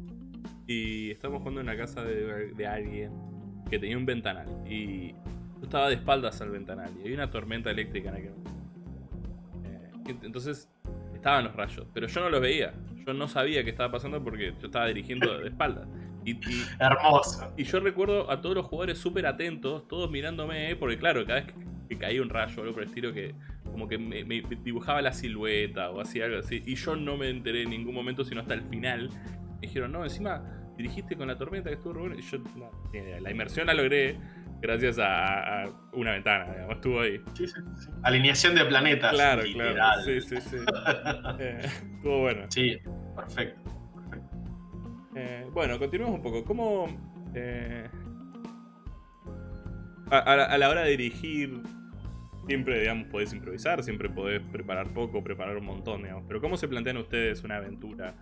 y estábamos jugando en la casa de, alguien que tenía un ventanal y yo estaba de espaldas al ventanal y había una tormenta eléctrica en aquel momento. Eh, entonces estaban los rayos, pero yo no los veía. Yo no sabía qué estaba pasando porque yo estaba dirigiendo de espaldas. Y, Hermoso. Y yo recuerdo a todos los jugadores súper atentos, todos mirándome, porque claro, cada vez que caía un rayo o algo por el estilo que como que me, dibujaba la silueta o así, algo así. Y yo no me enteré en ningún momento, sino hasta el final. Me dijeron, no, encima dirigiste con la tormenta que estuvo bueno. Y yo, la inmersión la logré gracias a, una ventana, digamos, estuvo ahí. Sí, sí, sí. Alineación de planetas. Claro, claro. Sí, sí, sí. Eh, estuvo bueno. Sí, perfecto. Eh, bueno, continuemos un poco. ¿Cómo... Eh, a, la hora de dirigir siempre, digamos, podés improvisar, siempre podés preparar poco, preparar un montón, digamos. Pero ¿cómo se plantean ustedes una aventura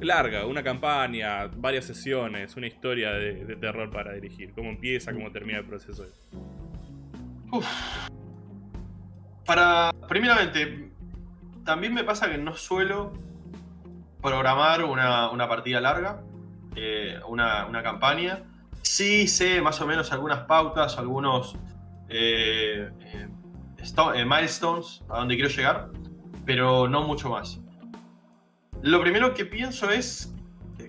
larga, una campaña, varias sesiones, una historia de, terror para dirigir? ¿Cómo empieza, cómo termina el proceso? Uf. Para, primeramente, también me pasa que no suelo programar una, partida larga, eh, una, campaña. Sí sé más o menos algunas pautas, algunos eh, eh, milestones a donde quiero llegar, pero no mucho más. Lo primero que pienso es,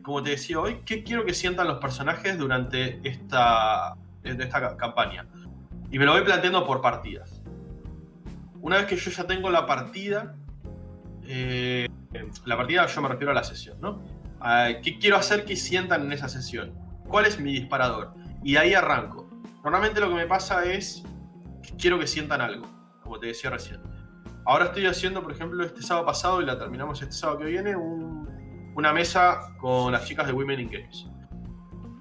como te decía hoy, qué quiero que sientan los personajes durante esta, esta campaña. Y me lo voy planteando por partidas. Una vez que yo ya tengo la partida, eh, la partida yo me refiero a la sesión, ¿no? ¿Qué quiero hacer que sientan en esa sesión? ¿Cuál es mi disparador? Y ahí arranco. Normalmente lo que me pasa es que quiero que sientan algo como te decía recién. Ahora estoy haciendo, por ejemplo, este sábado pasado y la terminamos este sábado que viene, una mesa con las chicas de Women in Games,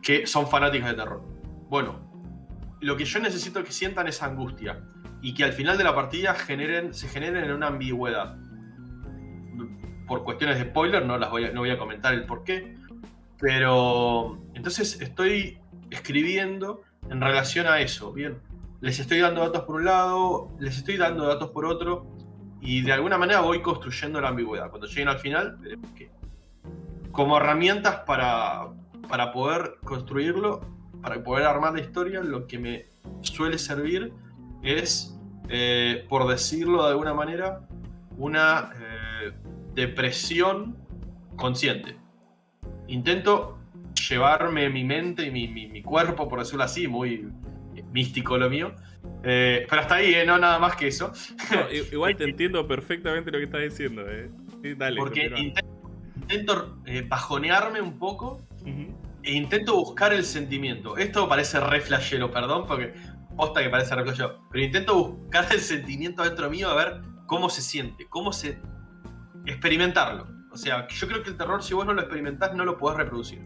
que son fanáticas de terror. Bueno, lo que yo necesito que sientan es angustia y que al final de la partida generen, se generen en una ambigüedad. Por cuestiones de spoiler, no, las voy a, no voy a comentar el por qué, pero entonces estoy escribiendo en relación a eso, bien les estoy dando datos por un lado, les estoy dando datos por otro, y de alguna manera voy construyendo la ambigüedad. Cuando lleguen al final, veremos qué. Como herramientas para, para poder construirlo, para poder armar la historia, lo que me suele servir es, eh, por decirlo de alguna manera, una eh, depresión consciente. Intento llevarme mi mente y mi, mi, mi, cuerpo, por decirlo así, muy místico lo mío. Eh, pero hasta ahí, ¿eh? no nada más que eso. igual te entiendo perfectamente lo que estás diciendo. ¿eh? dale, Porque intento eh, bajonearme un poco e intento buscar el sentimiento. Esto parece re flashero, perdón, porque posta que parece re flashero, pero intento buscar el sentimiento dentro mío a ver cómo se siente, cómo se... experimentarlo. O sea, yo creo que el terror, si vos no lo experimentás, no lo podés reproducir.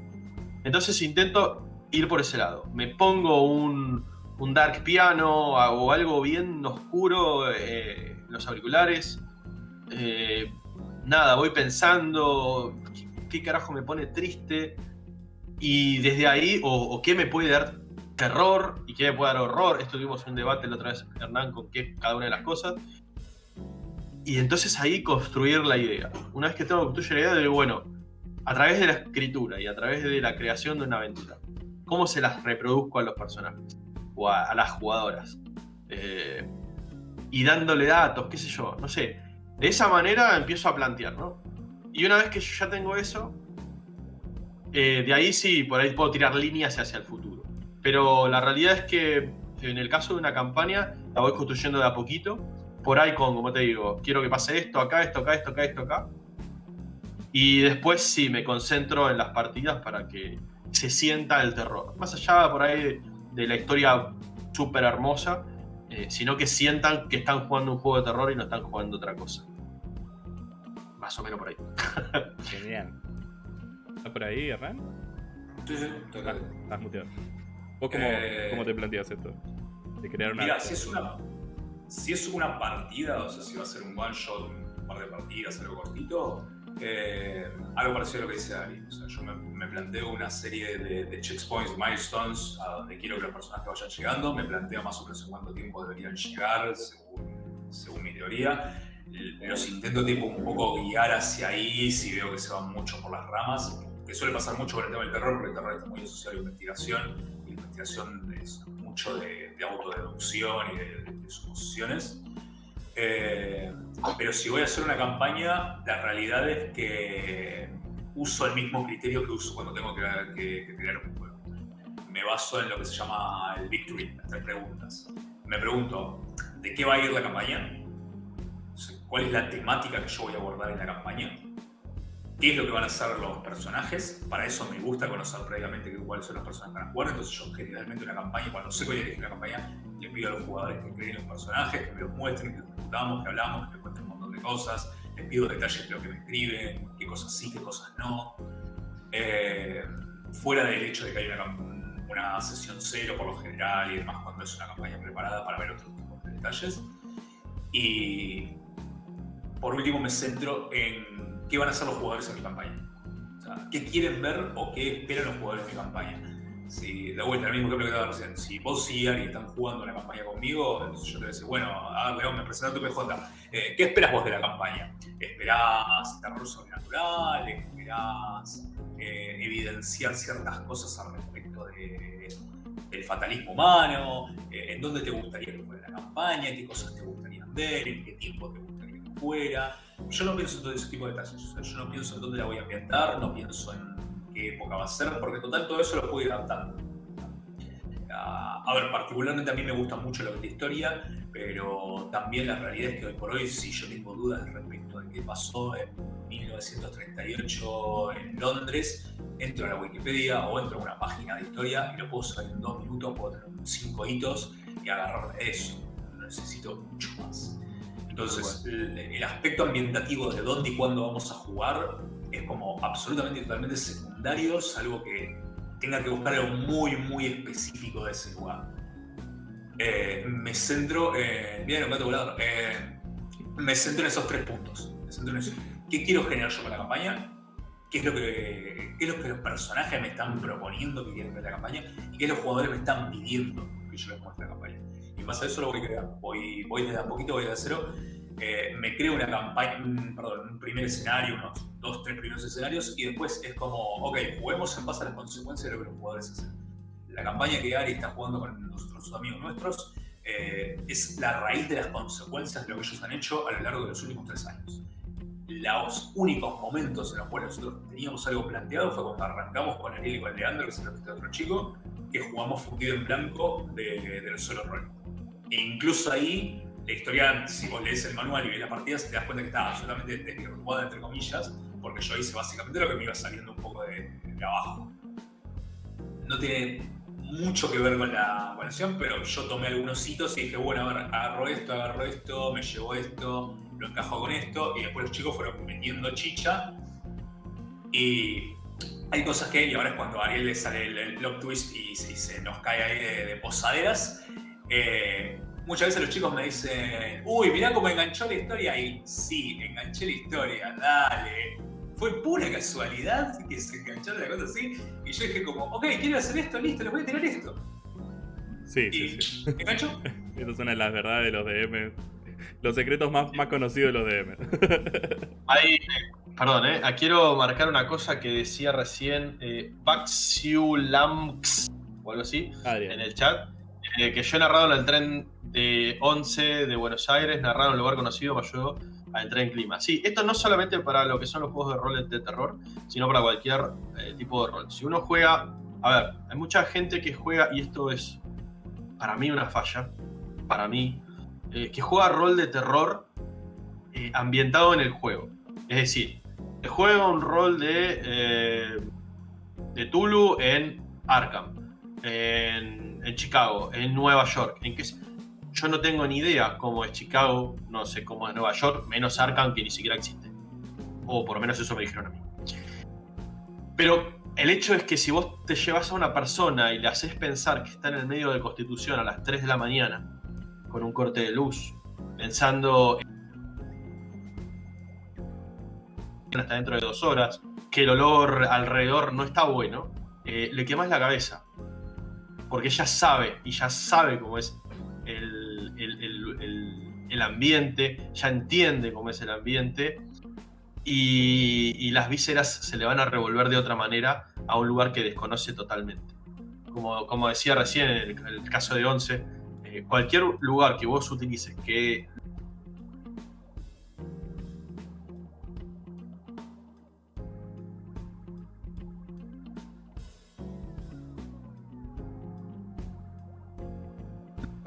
Entonces intento ir por ese lado. Me pongo un, un dark piano o algo bien oscuro eh, en los auriculares. Eh, nada, voy pensando qué, carajo me pone triste. Y desde ahí, o, qué me puede dar terror y qué me puede dar horror. Esto tuvimos un debate la otra vez, Hernán, con qué cada una de las cosas. Y entonces ahí construir la idea. Una vez que tengo construir la idea, de bueno, a través de la escritura y a través de la creación de una aventura, ¿cómo se las reproduzco a los personajes? O a, las jugadoras. Eh, y dándole datos, qué sé yo, no sé. De esa manera empiezo a plantear, ¿no? Y una vez que yo ya tengo eso, eh, de ahí sí, por ahí puedo tirar líneas hacia el futuro. Pero la realidad es que en el caso de una campaña, la voy construyendo de a poquito. Por ahí con, como te digo, quiero que pase esto, acá, esto, acá, esto, acá, esto, acá. Y después sí, me concentro en las partidas para que se sienta el terror. Más allá por ahí de la historia súper hermosa, eh, sino que sientan que están jugando un juego de terror y no están jugando otra cosa. Más o menos por ahí. Genial. ¿Estás por ahí, Hernán? Sí, sí, total. Ah, estás muteado. ¿Vos eh, cómo, te planteas esto? De crear una. Mira, si es una, si es una partida, o sea, si va a ser un one shot, un par de partidas, algo cortito, eh, algo parecido a lo que dice Ari. O sea, yo me, planteo una serie de, checkpoints, milestones, a donde quiero que los personajes vayan llegando. Me planteo más o menos en cuánto tiempo deberían llegar, según, mi teoría. Los intento tipo un poco guiar hacia ahí si veo que se van mucho por las ramas, que suele pasar mucho con el tema del terror, porque el terror está muy asociado a la investigación. Y la investigación es mucho de, autodeducción y de, de suposiciones. Eh, pero si voy a hacer una campaña, la realidad es que uso el mismo criterio que uso cuando tengo que, que, crear un juego. Me baso en lo que se llama el victory, las tres preguntas. Me pregunto, ¿de qué va a ir la campaña? ¿Cuál es la temática que yo voy a abordar en la campaña? ¿Qué es lo que van a hacer los personajes? Para eso me gusta conocer previamente cuáles son los personajes que van a jugar. Entonces yo generalmente una campaña, cuando sé que voy a elegir una campaña, le pido a los jugadores que creen los personajes, que me los muestren, que discutamos, que hablamos, que me cuenten un montón de cosas. Les pido detalles de lo que me escriben, qué cosas sí, qué cosas no. Eh, fuera del hecho de que hay una, una sesión cero por lo general y demás cuando es una campaña preparada para ver otros tipos de detalles. Y por último me centro en qué van a hacer los jugadores en mi campaña. Qué quieren ver o qué esperan los jugadores en mi campaña. Si, de vuelta, el mismo que daba recién, si vos y Ari están jugando una campaña conmigo, yo te voy a decir, bueno, a ver, me presenta tu PJ, eh, ¿qué esperas vos de la campaña? ¿Esperás terror sobrenatural? ¿Esperás eh, evidenciar ciertas cosas al respecto de, del fatalismo humano? Eh, ¿En dónde te gustaría que fuera la campaña? ¿Qué cosas te gustarían ver? ¿En qué tiempo te gustaría que fuera? Yo no pienso en todo ese tipo de detalles. yo no pienso en dónde la voy a ambientar, no pienso en qué época va a ser, porque total todo eso lo puedo ir adaptando. Ah, a ver, particularmente a mí me gusta mucho lo que es la historia, pero también la realidad es que hoy por hoy, si yo tengo dudas respecto de qué pasó en 1938 en Londres, entro a la Wikipedia o entro a una página de historia y lo puedo saber en dos minutos, puedo tener cinco hitos y agarrar eso. No necesito mucho más. Entonces, el, aspecto ambientativo de dónde y cuándo vamos a jugar es como absolutamente y totalmente secundario, salvo que tenga que buscar algo muy, muy específico de ese lugar. Eh, me centro en. Bien, gato volador. Eh, me centro en esos tres puntos. Me centro en eso. ¿Qué quiero generar yo con la campaña? ¿Qué es, lo que, qué es lo que los personajes me están proponiendo que quieren ver la campaña? ¿Y qué los jugadores me están pidiendo que yo les muestre la campaña? Y más a eso lo voy creando. Voy, voy desde a poquito, voy de cero. Eh, me creo una campaña, perdón, un primer escenario, unos dos, tres primeros escenarios, y después es como, ok, juguemos en base a las consecuencias de lo que los jugadores hacen. La campaña que Ari está jugando con nuestros amigos nuestros eh, es la raíz de las consecuencias de lo que ellos han hecho a lo largo de los últimos tres años. Los únicos momentos en los cuales nosotros teníamos algo planteado fue cuando arrancamos con Ariel y con Leandro, que es el otro chico, que jugamos fundido en blanco de, del solo rol. E incluso ahí, la historia, si vos lees el manual y ves las partidas, te das cuenta que está absolutamente desvirtuada, entre comillas, porque yo hice básicamente lo que me iba saliendo un poco de, de abajo. No tiene mucho que ver con la evaluación, pero yo tomé algunos hitos y dije, bueno, a ver, agarro esto, agarro esto, me llevo esto, lo encajo con esto, y después los chicos fueron metiendo chicha. Y hay cosas que, y ahora es cuando a Ariel le sale el, el plot twist y, y se nos cae ahí de, de posaderas. eh, muchas veces los chicos me dicen, uy, mirá cómo enganchó la historia. Y sí, enganché la historia, dale. Fue pura casualidad que se engancharon la cosa así. Y yo dije como, ok, quiero hacer esto, listo, le voy a tirar esto. Sí, Y sí, sí. enganchó. Estas son las verdades de los DM. Los secretos más, más conocidos de los DM. Ahí, perdón, eh, ah, quiero marcar una cosa que decía recién eh, Baxiulamx o algo así en el chat. Eh, que yo he narrado en el tren de 11 de Buenos Aires, narrado en un lugar conocido, me ayudó a entrar en clima. Sí, esto no solamente para lo que son los juegos de rol de terror, sino para cualquier eh, tipo de rol. Si uno juega, a ver, hay mucha gente que juega, y esto es para mí una falla, para mí, eh, que juega rol de terror ambientado en el juego. Es decir, juega un rol de, de Tulu en Arkham, en Chicago, en Nueva York. En qué se- yo no tengo ni idea cómo es Chicago, no sé cómo es Nueva York, menos Arkham que ni siquiera existe. O por lo menos eso me dijeron a mí. Pero el hecho es que si vos te llevas a una persona y le haces pensar que está en el medio de Constitución a las 3 de la mañana, con un corte de luz, pensando en hasta dentro de dos horas, que el olor alrededor no está bueno, eh, le quemas la cabeza. Porque ella sabe, y ya sabe cómo es el, el- el- ambiente, ya entiende cómo es el ambiente, y, las vísceras se le van a revolver de otra manera a un lugar que desconoce totalmente. Como, como decía recién en el, en el caso de Once, eh, cualquier lugar que vos utilices que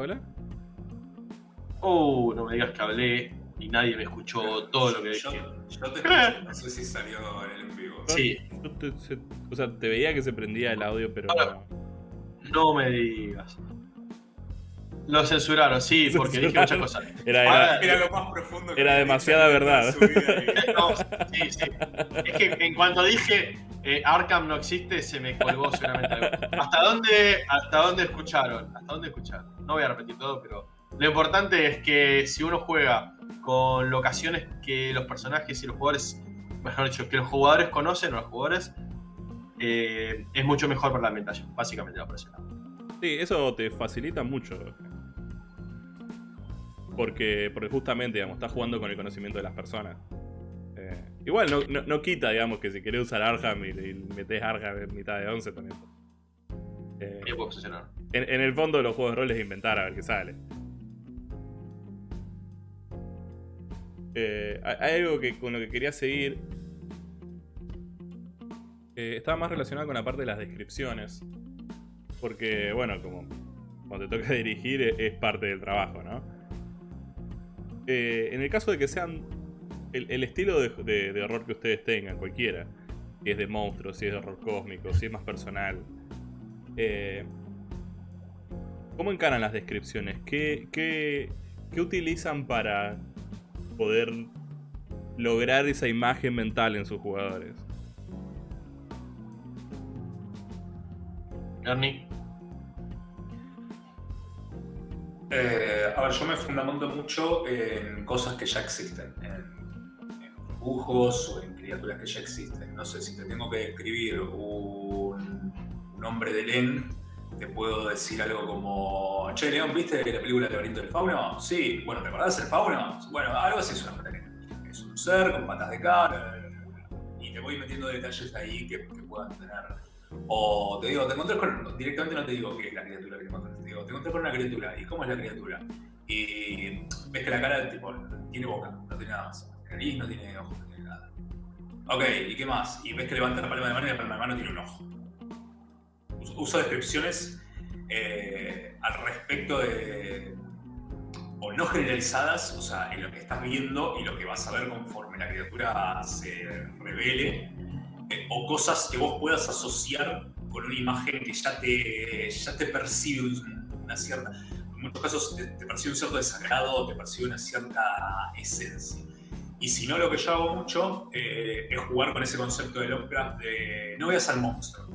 ¿Hola? Oh, no me digas que hablé y nadie me escuchó todo lo que yo, dije. yo te escuché, no sé si salió en el en vivo. Sí, Yo te- se- o sea, te veía que se prendía el audio, pero. Ahora. no me digas. Lo censuraron, sí, porque dije muchas cosas. Era, Ahora, era, Era lo más profundo que Era demasiada verdad. No, sí, sí. Es que en cuanto dije eh, Arkham no existe, se me colgó seguramente algo. ¿Hasta dónde, ¿Hasta dónde escucharon? ¿Hasta dónde escucharon? No voy a repetir todo, pero lo importante es que si uno juega con locaciones que los personajes y los jugadores, mejor dicho, que los jugadores conocen o los jugadores, eh, es mucho mejor para la ambientación, básicamente la presión. Sí, eso te facilita mucho. Porque, porque justamente, digamos, estás jugando con el conocimiento de las personas. Eh, igual, no, no- no quita, digamos, que si querés usar Arkham y, y metés Arkham en mitad de 11 también. Eh, en, en el fondo, los juegos de rol es inventar a ver qué sale. Eh, hay algo que, con lo que quería seguir. Eh, estaba más relacionado con la parte de las descripciones. Porque, bueno, como cuando te toca dirigir es, es parte del trabajo, ¿no? Eh, en el caso de que sean el, estilo de, de- horror que ustedes tengan, cualquiera, si es de monstruos, si es de horror cósmico, si es más personal, eh, ¿cómo encaran las descripciones? ¿Qué, qué, qué utilizan para poder lograr esa imagen mental en sus jugadores? Ernie, Eh, a ver, yo me fundamento mucho en cosas que ya existen, en, dibujos o en criaturas que ya existen. No sé, si te tengo que describir un, un hombre de Len, te puedo decir algo como, che, León, ¿viste la película El laberinto del fauno? Sí, bueno, ¿te acordás del fauno? Bueno, algo así es una hombre de Len. Es un ser con patas de cabra, y te voy metiendo detalles ahí que, que puedan tener o te digo, te encontrás con. Directamente no te digo qué es la criatura te. Te digo, te encontrás con una criatura. ¿Y cómo es la criatura? Y ves que la cara tipo, tiene boca, no tiene nada más. Nariz no tiene ojos, no tiene nada. Ok, ¿y qué más? Y ves que levanta la palma de mano y la palma de mano tiene un ojo. Uso, descripciones eh, al respecto de. o no generalizadas, o sea, en lo que estás viendo y lo que vas a ver conforme la criatura se revele, o cosas que vos puedas asociar con una imagen que ya te, ya te percibe una cierta, en muchos casos te, percibe un cierto desagrado, te percibe una cierta esencia. Y si no, lo que yo hago mucho eh, es jugar con ese concepto de Lovecraft de no veas al monstruo.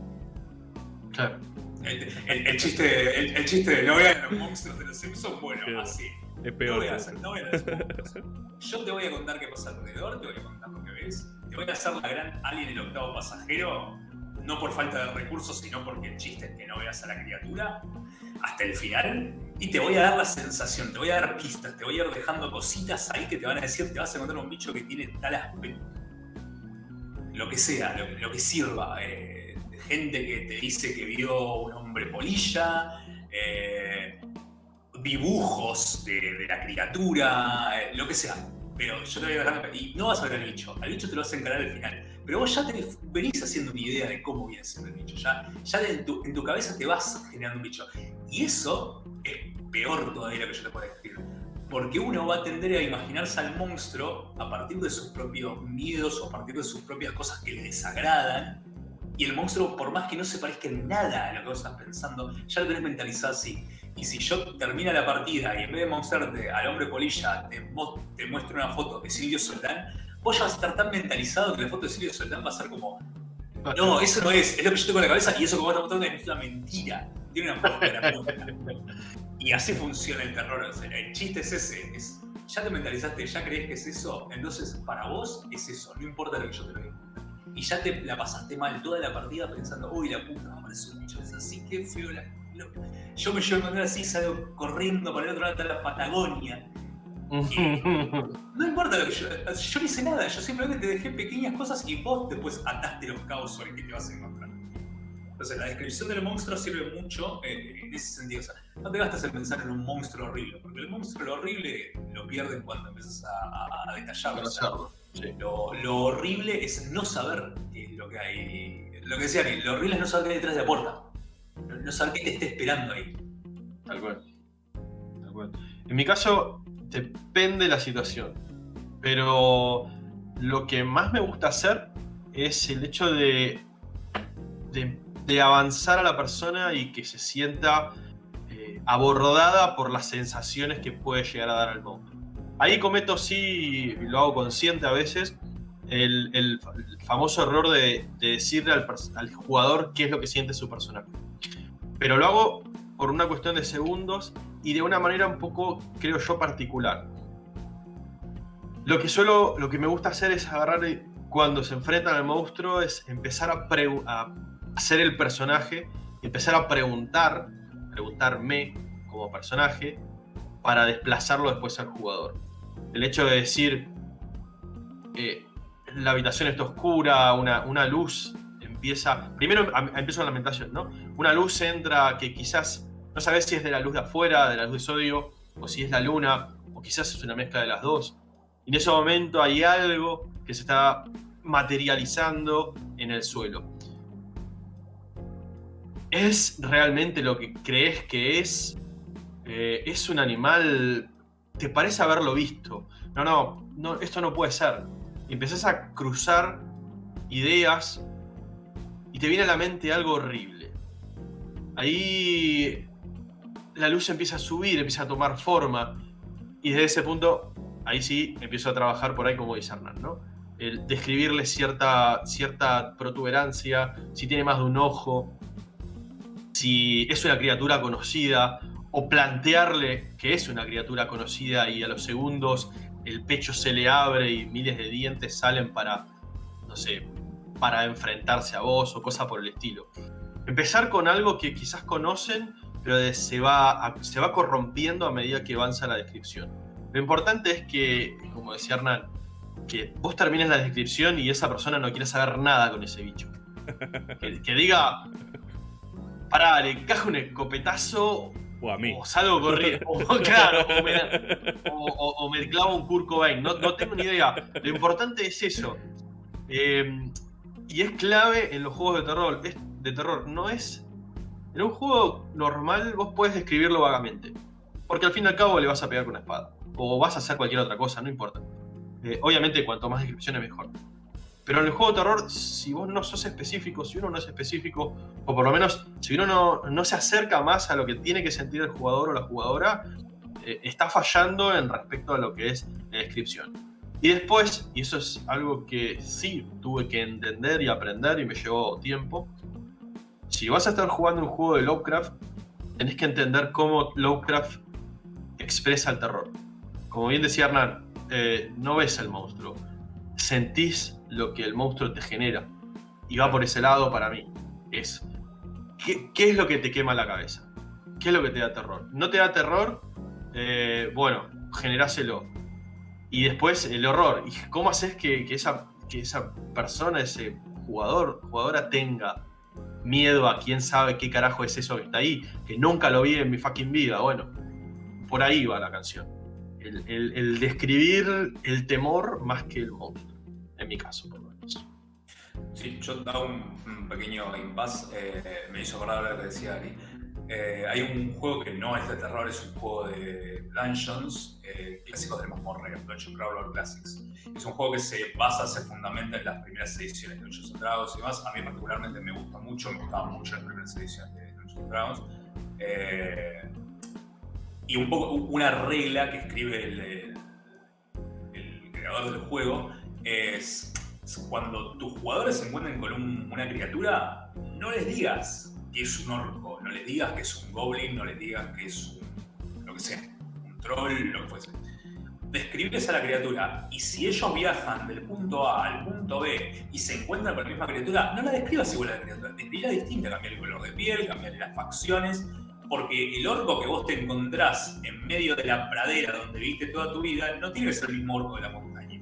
Claro. El, chiste, el, chiste de no veas a los monstruos de los Simpsons, bueno, así. Es peor. No veas, Yo te voy a contar qué pasa alrededor, te voy a contar lo que ves. Voy a hacer la gran Alien el octavo pasajero, no por falta de recursos, sino porque el chiste es que no veas a la criatura hasta el final. Y te voy a dar la sensación, te voy a dar pistas, te voy a ir dejando cositas ahí que te van a decir, te vas a encontrar un bicho que tiene tal aspecto. Lo que sea, lo, que sirva. Eh, gente que te dice que vio un hombre polilla. Eh, dibujos de, la criatura, eh, lo que sea. Pero yo te voy a dar y no vas a ver al bicho, al bicho te lo vas a encarar al final. Pero vos ya tenés, venís haciendo una idea de cómo viene siendo el bicho, ya, ya en, tu, en tu cabeza te vas generando un bicho. Y eso es peor todavía lo que yo te puedo decir. Porque uno va a tender a imaginarse al monstruo a partir de sus propios miedos o a partir de sus propias cosas que le desagradan. Y el monstruo, por más que no se parezca en nada a lo que vos estás pensando, ya lo tenés mentalizado así. Y si yo termina la partida y en vez de mostrarte al hombre polilla, te, te muestro una foto de Silvio Soldán, vos ya vas a estar tan mentalizado que la foto de Silvio Soldán va a ser como. No, eso no es, es lo que yo tengo en la cabeza y eso que vos estás mostrando es una mentira. Tiene una puta Y así funciona el terror. el chiste es ese. Es, ya te mentalizaste, ya crees que es eso, entonces para vos es eso, no importa lo que yo te lo diga. Y ya te la pasaste mal toda la partida pensando, uy, la puta, me parece un bicho, es así, qué feo la yo me llevo a encontrar así, salgo corriendo por el otro lado de la Patagonia. no importa lo que yo. Yo no hice nada, yo simplemente te dejé pequeñas cosas y vos después ataste los cabos sobre que te vas a encontrar. Entonces, la descripción del monstruo sirve mucho eh, en ese sentido. O sea, no te gastas en pensar en un monstruo horrible, porque el monstruo horrible lo pierden cuando empiezas a, detallarlo. lo, lo, horrible es no saber qué es lo que hay. Lo que decía, lo horrible es no saber qué hay detrás de la puerta no saber qué te esté esperando ahí. Tal cual. Tal cual. En mi caso, depende de la situación. Pero lo que más me gusta hacer es el hecho de, de, avanzar a la persona y que se sienta eh, abordada por las sensaciones que puede llegar a dar al monstruo. Ahí cometo, sí, lo hago consciente a veces, el, famoso error de, decirle al, al, jugador qué es lo que siente su personaje pero lo hago por una cuestión de segundos y de una manera un poco, creo yo, particular. Lo que suelo, lo que me gusta hacer es agarrar cuando se enfrentan al monstruo, es empezar a, a hacer el personaje, empezar a preguntar, preguntarme como personaje, para desplazarlo después al jugador. El hecho de decir, eh, la habitación está oscura, una, una luz empieza. Primero empieza la lamentación, ¿no? Una luz entra que quizás no sabes si es de la luz de afuera, de la luz de sodio, o si es la luna, o quizás es una mezcla de las dos. Y en ese momento hay algo que se está materializando en el suelo. ¿Es realmente lo que crees que es? Eh, ¿Es un animal? ¿Te parece haberlo visto? No, no, no, esto no puede ser. Y empezás a cruzar ideas y te viene a la mente algo horrible. Ahí la luz empieza a subir, empieza a tomar forma y desde ese punto, ahí sí, empiezo a trabajar por ahí como dice Hernán, ¿no? El describirle cierta, cierta protuberancia, si tiene más de un ojo, si es una criatura conocida, o plantearle que es una criatura conocida y a los segundos el pecho se le abre y miles de dientes salen para, no sé, para enfrentarse a vos o cosa por el estilo. Empezar con algo que quizás conocen, pero se va, se va corrompiendo a medida que avanza la descripción. Lo importante es que, como decía Hernán, que vos termines la descripción y esa persona no quiera saber nada con ese bicho. Que, diga, pará, le encaja un escopetazo o a mí. O salgo corriendo. O, claro, o me, clavo un Kurt Cobain. No, no, tengo ni idea. Lo importante es eso. Eh, y es clave en los juegos de terror. de terror. No es. En un juego normal vos puedes describirlo vagamente. porque al fin y al cabo le vas a pegar con una espada. O vas a hacer cualquier otra cosa, no importa. Eh, obviamente, cuanto más descripciones, mejor. Pero en el juego de terror, si vos no sos específico, si uno no es específico, o por lo menos si uno no, no se acerca más a lo que tiene que sentir el jugador o la jugadora, eh, está fallando en respecto a lo que es la descripción. Y después, y eso es algo que sí tuve que entender y aprender y me llevó tiempo, si vas a estar jugando un juego de Lovecraft, tenés que entender cómo Lovecraft expresa el terror. Como bien decía Hernán, eh, no ves el monstruo, sentís lo que el monstruo te genera. Y va por ese lado para mí. Es, ¿qué, es lo que te quema la cabeza? ¿Qué es lo que te da terror? ¿No te da terror? Eh, bueno, generáselo. Y después el horror. ¿Y cómo haces que, esa, que esa persona, ese jugador, jugadora tenga miedo a quién sabe qué carajo es eso que está ahí? Que nunca lo vi en mi fucking vida. Bueno, por ahí va la canción. El, describir el temor más que el monstruo, en mi caso, por lo menos. Sí, yo daba un, pequeño impasse, eh, me hizo acordar lo que decía Ari. Eh, hay un juego que no es de terror, es un juego de dungeons, eh, clásicos de mazmorra, Dungeon Crawler Classics. Es un juego que se basa, se fundamenta en las primeras ediciones de Dungeons Dragons y demás. A mí particularmente me gusta mucho, me gustaban mucho las primeras ediciones de Dungeons Dragons y un poco una regla que escribe el, creador del juego es cuando tus jugadores se encuentren con una criatura, no les digas que es un orco, no les digas que es un goblin, no les digas que es un, lo que sea, un troll, lo que fuese. Describes a la criatura y si ellos viajan del punto A al punto B y se encuentran con la misma criatura, no la describas igual a la criatura, describila distinta, cambiar el color de piel, cambiar las facciones, porque el orco que vos te encontrás en medio de la pradera donde viviste toda tu vida no tiene que ser el mismo orco de la montaña.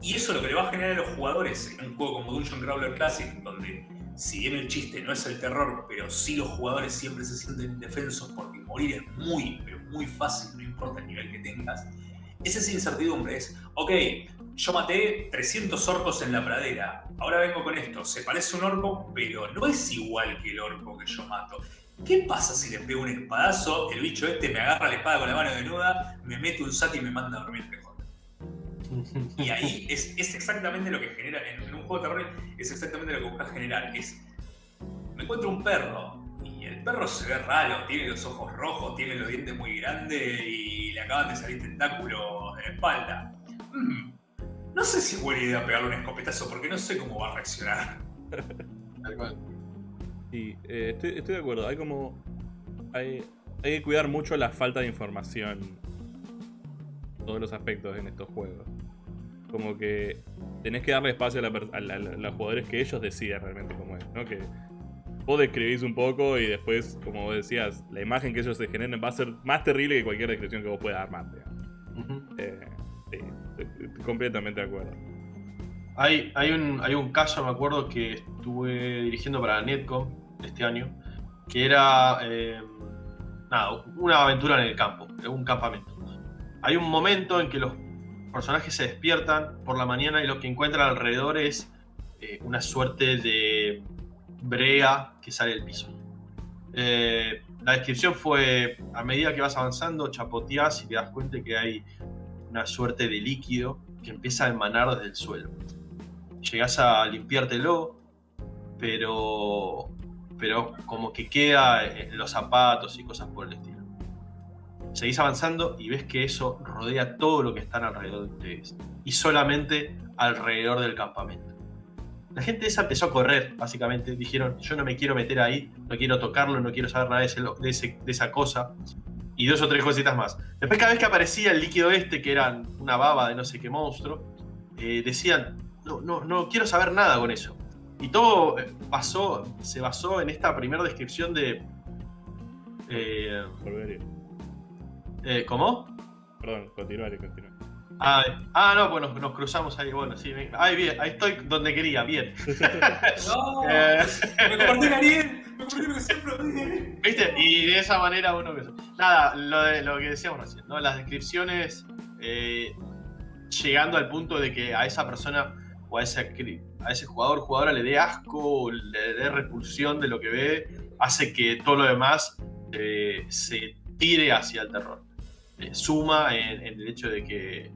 Y eso lo que le va a generar a los jugadores en un juego como Dungeon Crawler Classic, donde si bien el chiste no es el terror, pero sí los jugadores siempre se sienten indefensos porque morir es muy, pero muy fácil, no importa el nivel que tengas, es esa incertidumbre, es, ok, yo maté 300 orcos en la pradera, ahora vengo con esto, se parece un orco, pero no es igual que el orco que yo mato. ¿Qué pasa si le pego un espadazo? El bicho este me agarra la espada con la mano desnuda, me mete un sati y me manda a dormir PJ. Y ahí es, exactamente lo que genera, en, un juego de terror, es exactamente lo que buscas generar. Es, me encuentro un perro y el perro se ve raro, tiene los ojos rojos, tiene los dientes muy grandes y le acaban de salir tentáculos de la espalda. Mm, no sé si es buena idea pegarle un escopetazo porque no sé cómo va a reaccionar. Sí, eh, estoy, de acuerdo. Hay como. Hay, hay que cuidar mucho la falta de información. Todos los aspectos en estos juegos. Como que tenés que darle espacio a, los jugadores que ellos decidan realmente cómo es, ¿no? Que vos describís un poco y después, como vos decías, la imagen que ellos se generen va a ser más terrible que cualquier descripción que vos puedas armar. Eh, sí, estoy completamente de acuerdo. Hay, hay, un, hay un caso, me acuerdo, que estuve dirigiendo para Netcom este año, que era eh, nada, una aventura en el campo, en un campamento. Hay un momento en que los personajes se despiertan por la mañana y lo que encuentran alrededor es eh, una suerte de brea que sale del piso. Eh, la descripción fue, a medida que vas avanzando, chapoteas y te das cuenta que hay una suerte de líquido que empieza a emanar desde el suelo. Llegas a limpiártelo, pero pero como que queda en los zapatos y cosas por el estilo. Seguís avanzando y ves que eso rodea todo lo que está alrededor de ustedes. Y solamente alrededor del campamento. La gente esa empezó a correr, básicamente. Dijeron, yo no me quiero meter ahí, no quiero tocarlo, no quiero saber nada de, esa cosa. Y dos o tres cositas más. Después cada vez que aparecía el líquido este, que era una baba de no sé qué monstruo, eh, decían, no, no, no quiero saber nada con eso. Y todo pasó, se basó en esta primera descripción de. Eh, eh, ¿Cómo? Perdón, continuaré, continuaré. Ah, ah, no, bueno, nos cruzamos ahí, bueno, sí. Ahí, bien, ahí estoy donde quería, bien. no, eh, me convertí Ariel, me convertí en siempre ¿Viste? Y de esa manera uno... Nada, lo, de, lo que decíamos recién, ¿no? Las descripciones eh, llegando al punto de que a esa persona o a ese, a ese jugador jugadora le dé asco, le dé repulsión de lo que ve, hace que todo lo demás eh, se tire hacia el terror. Eh, suma en, el hecho de que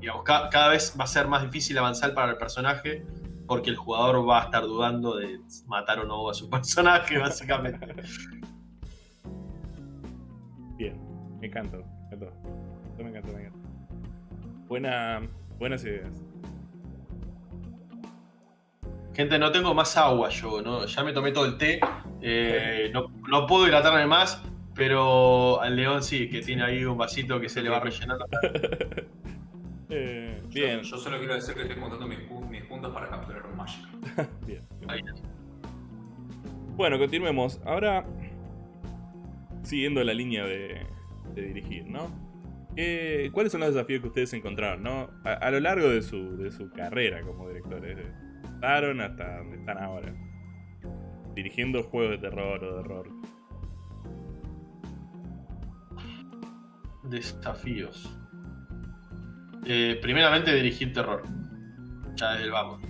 digamos, cada vez va a ser más difícil avanzar para el personaje porque el jugador va a estar dudando de matar o no a su personaje, básicamente. Bien, me encanta, me encantó. Me encanta, me encanta. Buena, buenas ideas. Gente, no tengo más agua yo, ¿no? Ya me tomé todo el té. Eh, no, no, puedo hidratarme más, pero al león sí, que tiene ahí un vasito que se le va rellenando. eh, bien. Yo, solo quiero decir que estoy montando mis, puntos para capturar un Magic. bien. Bueno, continuemos. Ahora, siguiendo la línea de, dirigir, ¿no? ¿Cuáles son los desafíos que ustedes encontraron, ¿no? A, lo largo de su, de su carrera como directores hasta donde están ahora. Dirigiendo juegos de terror o de horror. Desafíos. Eh, primeramente dirigir terror. Ya desde el vamos.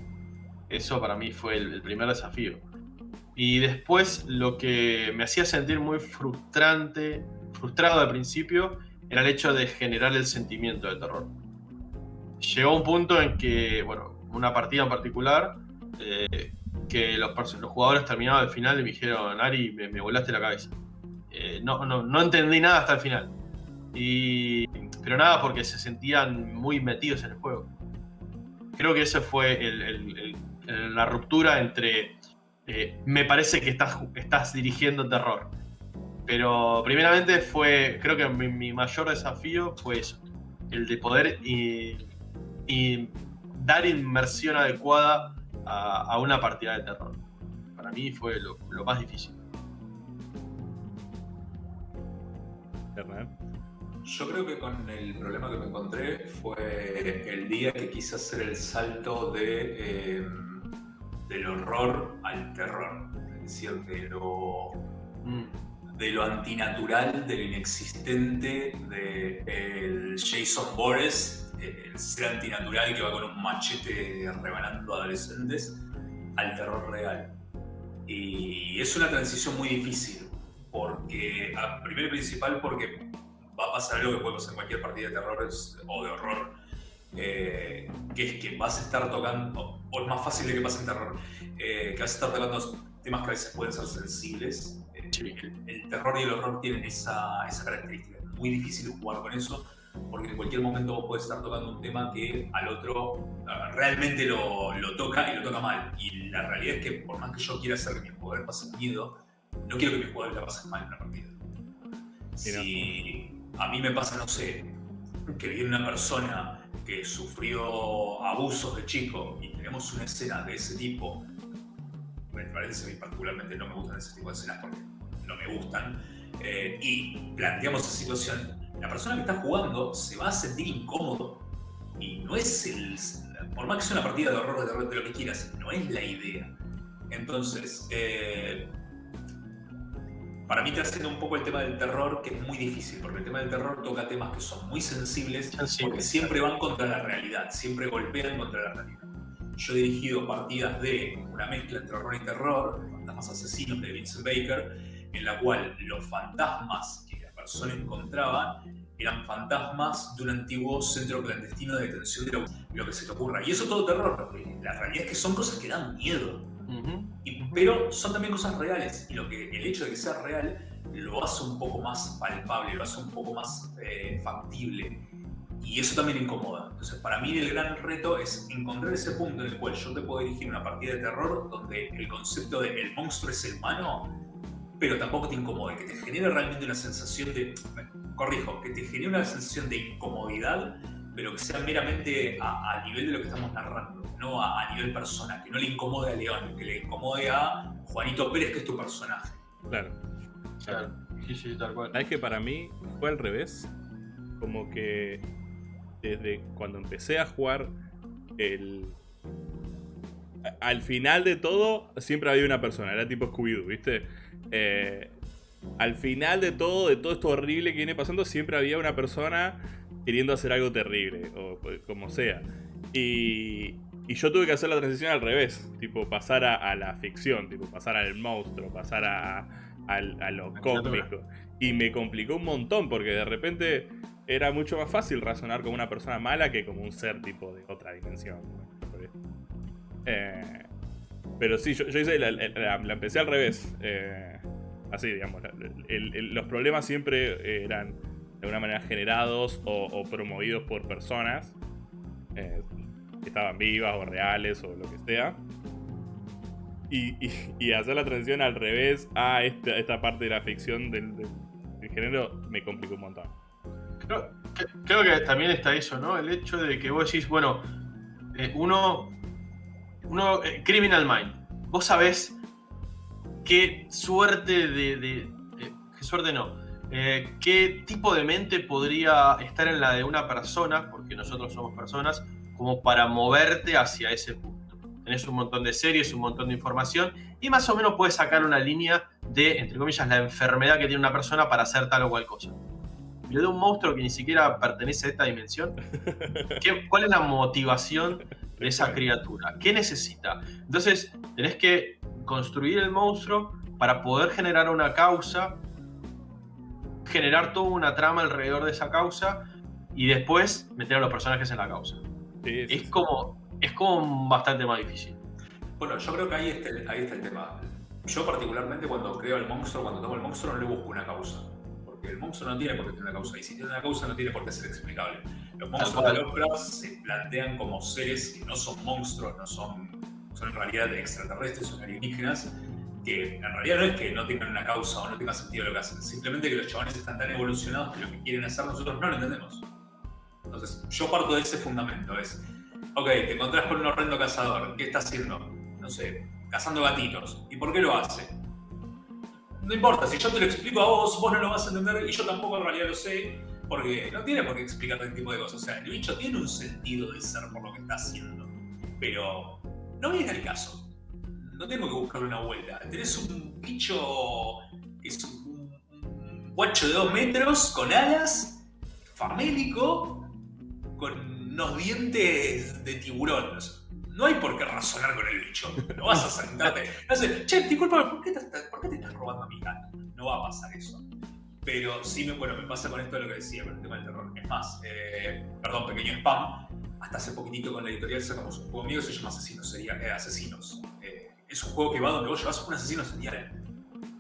Eso para mí fue el, primer desafío. Y después lo que me hacía sentir muy frustrante, frustrado al principio, era el hecho de generar el sentimiento de terror. Llegó un punto en que, bueno, una partida en particular, eh, que los, jugadores terminaban al final y me dijeron, Ari, me, volaste la cabeza. Eh, no, no, entendí nada hasta el final. Y, pero nada porque se sentían muy metidos en el juego. Creo que esa fue la ruptura entre eh, me parece que estás, estás dirigiendo terror. Pero primeramente fue, creo que mi, mayor desafío fue eso, el de poder y, dar inmersión adecuada a, una partida de terror. Para mí fue lo, más difícil. Yo creo que con el problema que me encontré fue el día que quise hacer el salto de, eh, del horror al terror. Es decir, de lo, mm. de lo antinatural, de lo inexistente, de el Jason Boris el ser antinatural que va con un machete rebanando adolescentes al terror real. Y es una transición muy difícil, porque, primero y principal, porque va a pasar algo que puede pasar en cualquier partida de terror o de horror, eh, que es que vas a estar tocando, o es más fácil de que pase en terror, eh, que vas a estar tocando temas que a veces pueden ser sensibles. Eh, el, terror y el horror tienen esa, esa característica. Es muy difícil jugar con eso porque en cualquier momento vos podés estar tocando un tema que al otro realmente lo, lo, toca y lo toca mal. Y la realidad es que por más que yo quiera hacer que mi jugador pase miedo, no quiero que mi jugador la pase mal en una partida. Si a mí me pasa, no sé, que viene una persona que sufrió abusos de chico y tenemos una escena de ese tipo, me parece a mí particularmente no me gustan ese tipo de escenas porque no me gustan, eh, y planteamos esa situación, la persona que está jugando se va a sentir incómodo. Y no es el. Por más que sea una partida de horror, de terror, de lo que quieras, no es la idea. Entonces, eh, para mí trasciende un poco el tema del terror, que es muy difícil, porque el tema del terror toca temas que son muy sensibles, porque siempre van contra la realidad, siempre golpean contra la realidad. Yo he dirigido partidas de una mezcla entre horror y terror, Fantasmas Asesinos de Vincent Baker, en la cual los fantasmas persona encontraba eran fantasmas de un antiguo centro clandestino de detención de lo, que se te ocurra. Y eso todo terror, la realidad es que son cosas que dan miedo. Pero son también cosas reales. Y lo que, el hecho de que sea real lo hace un poco más palpable, lo hace un poco más eh, factible. Y eso también incomoda. Entonces, para mí el gran reto es encontrar ese punto en el cual yo te puedo dirigir una partida de terror donde el concepto de el monstruo es el humano pero tampoco te incomode, que te genere realmente una sensación de, corrijo, que te genere una sensación de incomodidad, pero que sea meramente a, nivel de lo que estamos narrando, no a, nivel persona, que no le incomode a León, que le incomode a Juanito Pérez, que es tu personaje. Claro. Claro. Sí, sí, tal cual. Es que para mí fue al revés. Como que desde cuando empecé a jugar el, al final de todo siempre había una persona, era tipo Scooby-Doo, ¿viste? Eh, al final de todo, de todo esto horrible que viene pasando, siempre había una persona queriendo hacer algo terrible, o como sea. Y, y yo tuve que hacer la transición al revés, tipo pasar a, la ficción, tipo pasar al monstruo, pasar a, a, lo cósmico. Y me complicó un montón porque de repente era mucho más fácil razonar como una persona mala que como un ser tipo de otra dimensión. Eh, pero sí, yo, hice la, empecé al revés. Eh, así, digamos. los problemas siempre eran de alguna manera generados o, promovidos por personas eh, que estaban vivas o reales o lo que sea. Y, hacer la transición al revés a esta, parte de la ficción del, género me complicó un montón. Creo, creo, que también está eso, ¿no? El hecho de que vos decís, bueno, eh, uno, uno eh, Criminal Mind, vos sabés qué suerte de, qué suerte no, eh, qué tipo de mente podría estar en la de una persona, porque nosotros somos personas, como para moverte hacia ese punto tenés un montón de series, un montón de información y más o menos puedes sacar una línea de, entre comillas, la enfermedad que tiene una persona para hacer tal o cual cosa. Pero de un monstruo que ni siquiera pertenece a esta dimensión, ¿cuál es la motivación de esa criatura? ¿Qué necesita? Entonces, tenés que construir el monstruo para poder generar una causa, generar toda una trama alrededor de esa causa y después meter a los personajes en la causa. es como es como bastante más difícil. Bueno, yo creo que ahí está, el, ahí está el tema. Yo particularmente cuando creo el monstruo, cuando tomo el monstruo no le busco una causa. Porque el monstruo no tiene por qué tener una causa. Y si tiene una causa no tiene por qué ser explicable. Los monstruos de Lovecraft se plantean como seres que no son monstruos, no son, son en realidad extraterrestres, son alienígenas, que en realidad no es que no tengan una causa o no tenga sentido lo que hacen, simplemente que los chavales están tan evolucionados que lo que quieren hacer nosotros no lo entendemos. Entonces, yo parto de ese fundamento, es Ok, te encontrás con un horrendo cazador. ¿Qué está haciendo? No sé, cazando gatitos. ¿Y por qué lo hace? No importa, si yo te lo explico a vos, vos no lo vas a entender y yo tampoco en realidad lo sé, porque no tiene por qué explicarte este tipo de cosas. O sea, el bicho tiene un sentido de ser por lo que está haciendo, pero no viene al caso. No tengo que buscarle una vuelta. Tenés un bicho que es un, un guacho de dos metros, con alas, famélico, con unos dientes de tiburón. No hay por qué razonar con el bicho. No vas a sentarte. No sé, che, disculpa, ¿por qué, te, ¿por qué te estás robando a mi gato? No va a pasar eso. Pero sí, me, bueno, me pasa con esto de lo que decía, con el tema del terror. Es más, eh, perdón, pequeño spam. Hasta hace poquitito con la editorial sacamos un juego mío que se llama Asesinos, sería, eh, Asesinos. Es un juego que va donde vos llevas un asesino serial.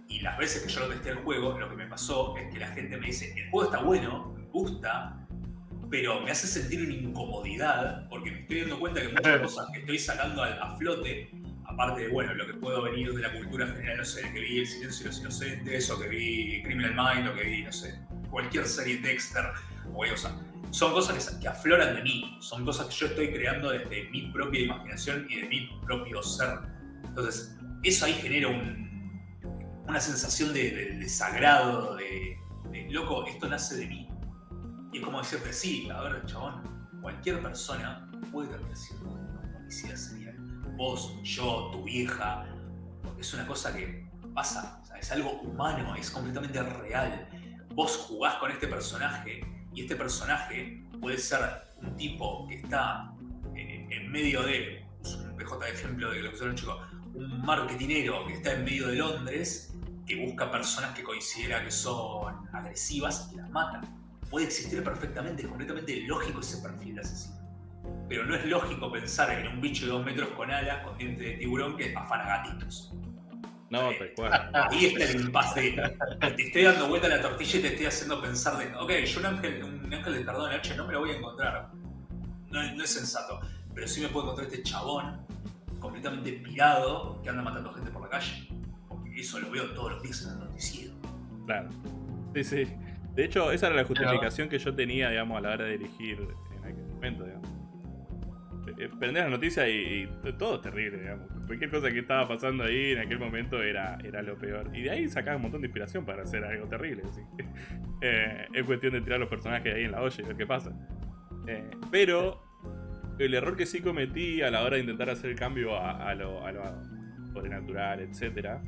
Y las veces que yo lo testé el juego, lo que me pasó es que la gente me dice, el juego está bueno, me gusta, pero me hace sentir una incomodidad porque me estoy dando cuenta que muchas cosas que estoy sacando a, flote, aparte de bueno, lo que puedo venir de la cultura general, no sé, que vi El silencio de los inocentes, o que vi Criminal Mind, o que vi, no sé, cualquier serie Dexter, o cosa. Son cosas que, afloran de mí, son cosas que yo estoy creando desde mi propia imaginación y de mi propio ser. Entonces, eso ahí genera una sensación de, sagrado, de, de, loco, esto nace de mí y es como decirte, sí, a ver, chabón, cualquier persona puede terminar siendo un policía serial. Vos, yo, tu hija, porque es una cosa que pasa, es algo humano, es completamente real. Vos jugás con este personaje y este personaje puede ser un tipo que está eh, en medio de, un PJ de ejemplo de lo que son los chicos, un marketinero que está en medio de Londres que busca personas que considera que son agresivas y las mata puede existir perfectamente, es completamente lógico ese perfil de asesino. Pero no es lógico pensar en un bicho de dos metros con alas, con dientes de tiburón que afana gatitos. No, te Ahí está el impasse. Te estoy dando vuelta a la tortilla y te estoy haciendo pensar de, ok, yo un ángel, un ángel de perdón H no me lo voy a encontrar. No, no, es sensato. Pero sí me puedo encontrar este chabón completamente pirado que anda matando gente por la calle. Porque eso lo veo todos los días en el noticiero. Claro. Sí, sí. De hecho, esa era la justificación que yo tenía, digamos, a la hora de elegir en aquel momento, digamos. Eh, eh, prender las noticias y, todo es terrible, digamos. Cualquier cosa que estaba pasando ahí en aquel momento era, era lo peor. Y de ahí sacaba un montón de inspiración para hacer algo terrible. Así. Eh, es cuestión de tirar los personajes ahí en la olla y ver qué pasa. pero el error que sí cometí a la hora de intentar hacer el cambio a, lo, a lo sobrenatural, etc.,